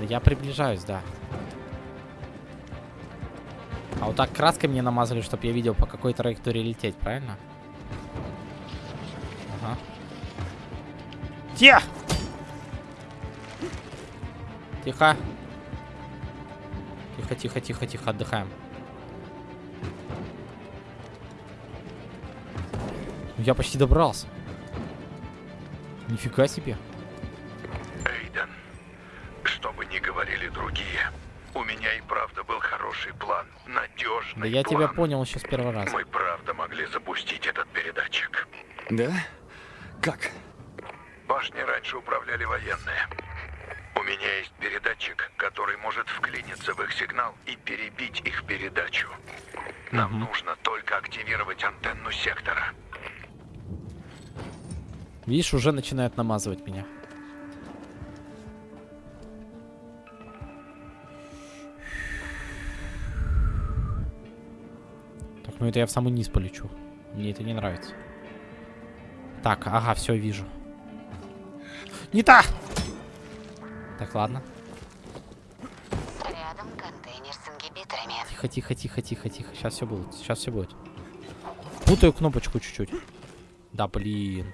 Да я приближаюсь, да. А вот так краской мне намазали, чтобы я видел, по какой траектории лететь, правильно? Ага. Те! Тихо. Тихо, тихо, тихо, тихо, отдыхаем. Я почти добрался. Нифига себе. Эйден, что бы ни говорили другие, у меня и правда был хороший план, надежный Да я план. тебя понял сейчас первый раз. Мы правда могли запустить этот передатчик. Да? Как? Башни раньше управляли военные. У меня есть передатчик, который может вклиниться в их сигнал и перебить их передачу. Нам нужно только активировать антенну сектора. Видишь, уже начинают намазывать меня. Так, ну это я в самый низ полечу. Мне это не нравится. Так, ага, все, вижу. Не та! Так, ладно. Рядом контейнер с ингибиторами. Тихо, тихо, тихо, тихо, тихо. Сейчас все будет. Сейчас все будет. Путаю кнопочку чуть-чуть. Да, блин.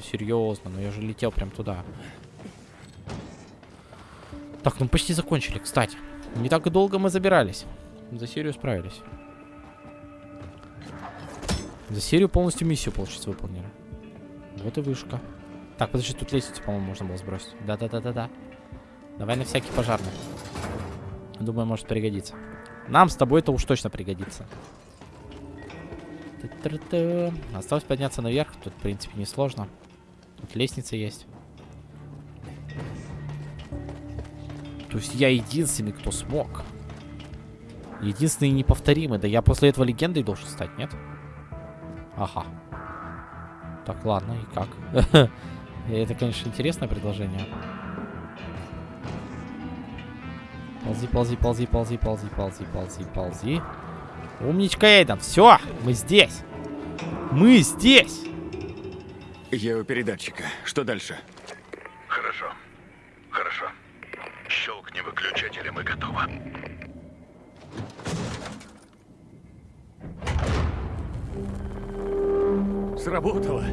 Серьезно, ну я же летел прям туда. Так, ну почти закончили, кстати. Не так и долго мы забирались. За серию справились. За серию полностью миссию, получается, выполнили. Вот и вышка. Так, подожди, тут лестницу, по-моему, можно было сбросить. Да-да-да-да-да. Давай на всякий пожарный. Думаю, может пригодиться. Нам с тобой это уж точно пригодится. Осталось подняться наверх. Тут, в принципе, несложно. Тут лестница есть. То есть я единственный, кто смог. Единственный неповторимый. Да я после этого легендой должен стать, нет? Ага. Так, ладно, и как? Это, конечно, интересное предложение. Ползи, ползи, ползи, ползи, ползи, ползи, ползи, ползи. Умничка, Эйден. Все, мы здесь. Мы здесь. Я у передатчика. Что дальше? Хорошо. Хорошо. Щелкни выключатель, и мы готовы. Сработало.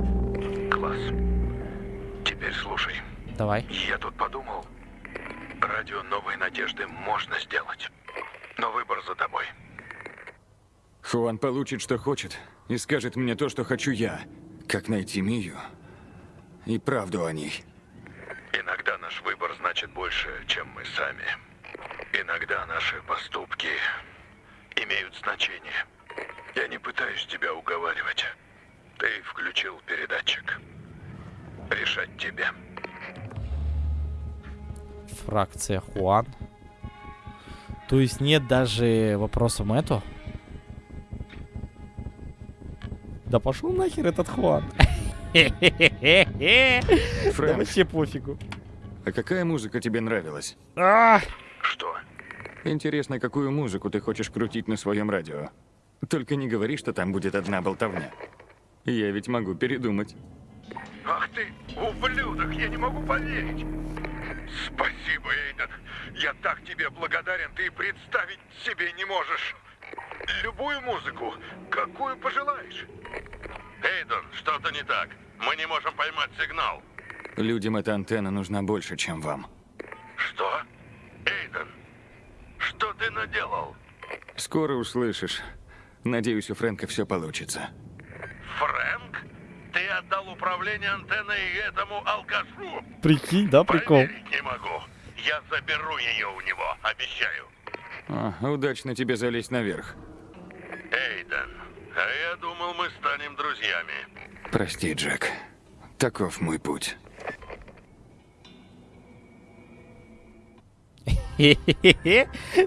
Класс. Теперь слушай. Давай. Я тут подумал. Радио новой надежды можно сделать. Но выбор за тобой. Хуан получит, что хочет, и скажет мне то, что хочу я. Как найти Мию и правду о ней. Иногда наш выбор значит больше, чем мы сами. Иногда наши поступки имеют значение. Я не пытаюсь тебя уговаривать. Ты включил передатчик. Решать тебе. Фракция Хуан. То есть нет даже вопроса Мэту? Да пошел нахер этот Хуан. Да вообще пофигу. А какая музыка тебе нравилась? А! Что? Интересно, какую музыку ты хочешь крутить на своем радио? Только не говори, что там будет одна болтовня. Я ведь могу передумать. Ах ты, ублюдок, я не могу поверить. Спасибо, Эйден. Я так тебе благодарен, ты и представить себе не можешь. Любую музыку, какую пожелаешь. Эйден, что-то не так. Мы не можем поймать сигнал. Людям эта антенна нужна больше, чем вам. Что? Эйден, что ты наделал? Скоро услышишь. Надеюсь, у Фрэнка все получится. Фрэнк? Ты отдал управление антенной этому алкашу? Прикинь, да, прикол. Поверить не могу. Я заберу ее у него, обещаю. А, удачно тебе залезть наверх. Эйден, а я думал, мы станем друзьями. Прости, Джек. Таков мой путь.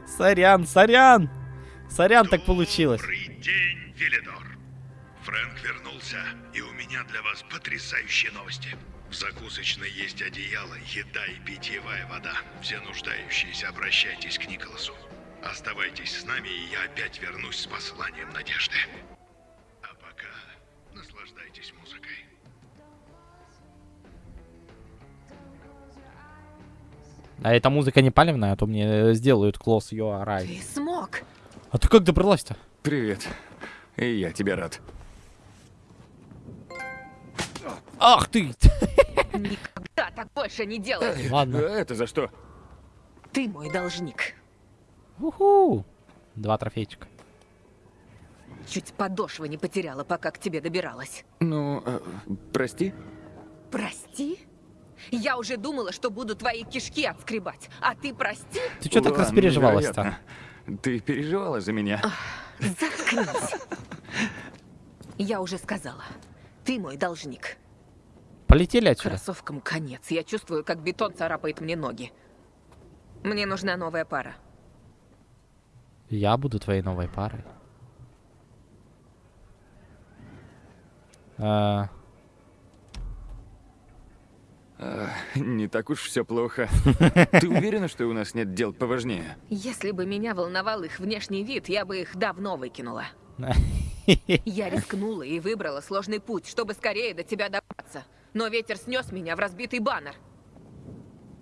Сорян, сорян. Сорян, так получилось. День, Велидор. Фрэнк вернулся, и у меня для вас потрясающие новости. В закусочной есть одеяло, еда и питьевая вода. Все нуждающиеся, обращайтесь к Николасу. Оставайтесь с нами, и я опять вернусь с посланием надежды. А пока наслаждайтесь музыкой. А эта музыка не палевная, а то мне сделают close your Ты смог. А ты как добралась-то? Привет. И я тебе рад. Ах ты! Никогда так больше не делай. Ладно. Это за что? Ты мой должник. Уху! Два трофейчика. Чуть подошвы не потеряла, пока к тебе добиралась. Ну, э, прости? Прости? Я уже думала, что буду твои кишки отскребать. А ты прости? Ты что так распереживалась-то? Ты переживала за меня? Заткнись. Я уже сказала. Ты мой должник. Полетели отсюда. Кроссовкам конец. Я чувствую, как бетон царапает мне ноги. Мне нужна новая пара. Я буду твоей новой парой. А, А, не так уж все плохо. Ты уверена, что у нас нет дел поважнее? Если бы меня волновал их внешний вид, я бы их давно выкинула. Я рискнула и выбрала сложный путь, чтобы скорее до тебя добраться. Но ветер снес меня в разбитый баннер.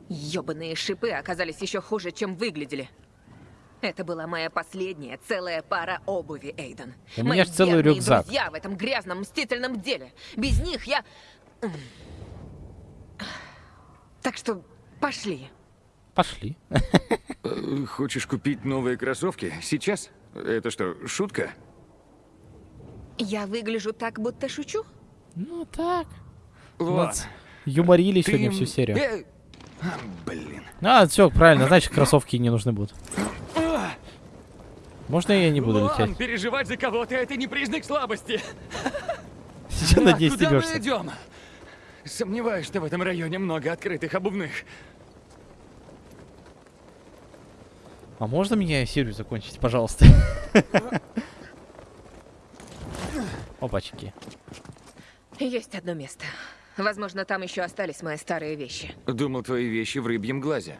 Ёбаные шипы оказались еще хуже, чем выглядели. Это была моя последняя целая пара обуви, Эйден. У меня Мои ж целый рюкзак. друзья в этом грязном мстительном деле. Без них я... Так что пошли. Пошли. Э, Хочешь купить новые кроссовки? Сейчас? Это что, шутка? Я выгляжу так, будто шучу? Ну так. Ладно. Нас Юморили Ты сегодня всю серию. Э, а, Блин. А, все, правильно, значит, кроссовки не нужны будут. Можно я не буду Луан, лететь? переживать за кого-то это не признак слабости. Сейчас на Так, ней куда мы идем? Сомневаюсь, что в этом районе много открытых обувных. А можно меня серию закончить, пожалуйста? Опачки. Есть одно место. Возможно, там еще остались мои старые вещи. Думал, твои вещи в рыбьем глазе.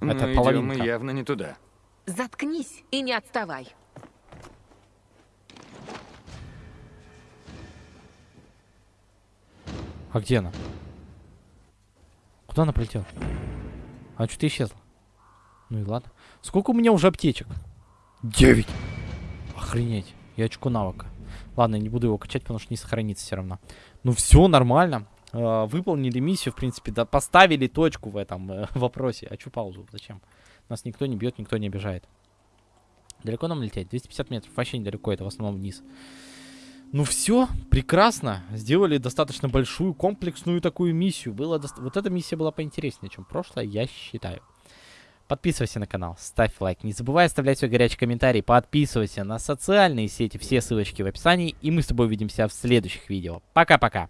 Но Это идем половинка. мы явно не туда. Заткнись и не отставай. А где она? Куда она полетела? А что-то исчезла. Ну и ладно. Сколько у меня уже аптечек? Девять. Охренеть. И очко навыка. Ладно, я не буду его качать, потому что не сохранится все равно. Ну все, нормально. Э, выполнили миссию, в принципе, да, поставили точку в этом э, вопросе. А чё паузу? Зачем? Нас никто не бьет, никто не обижает. Далеко нам лететь? 250 метров. Вообще недалеко, это в основном вниз. Ну все, прекрасно. Сделали достаточно большую, комплексную такую миссию. Было доста- Вот эта миссия была поинтереснее, чем прошлая, я считаю. Подписывайся на канал, ставь лайк. Не забывай оставлять свой горячий комментарий. Подписывайся на социальные сети. Все ссылочки в описании. И мы с тобой увидимся в следующих видео. Пока-пока.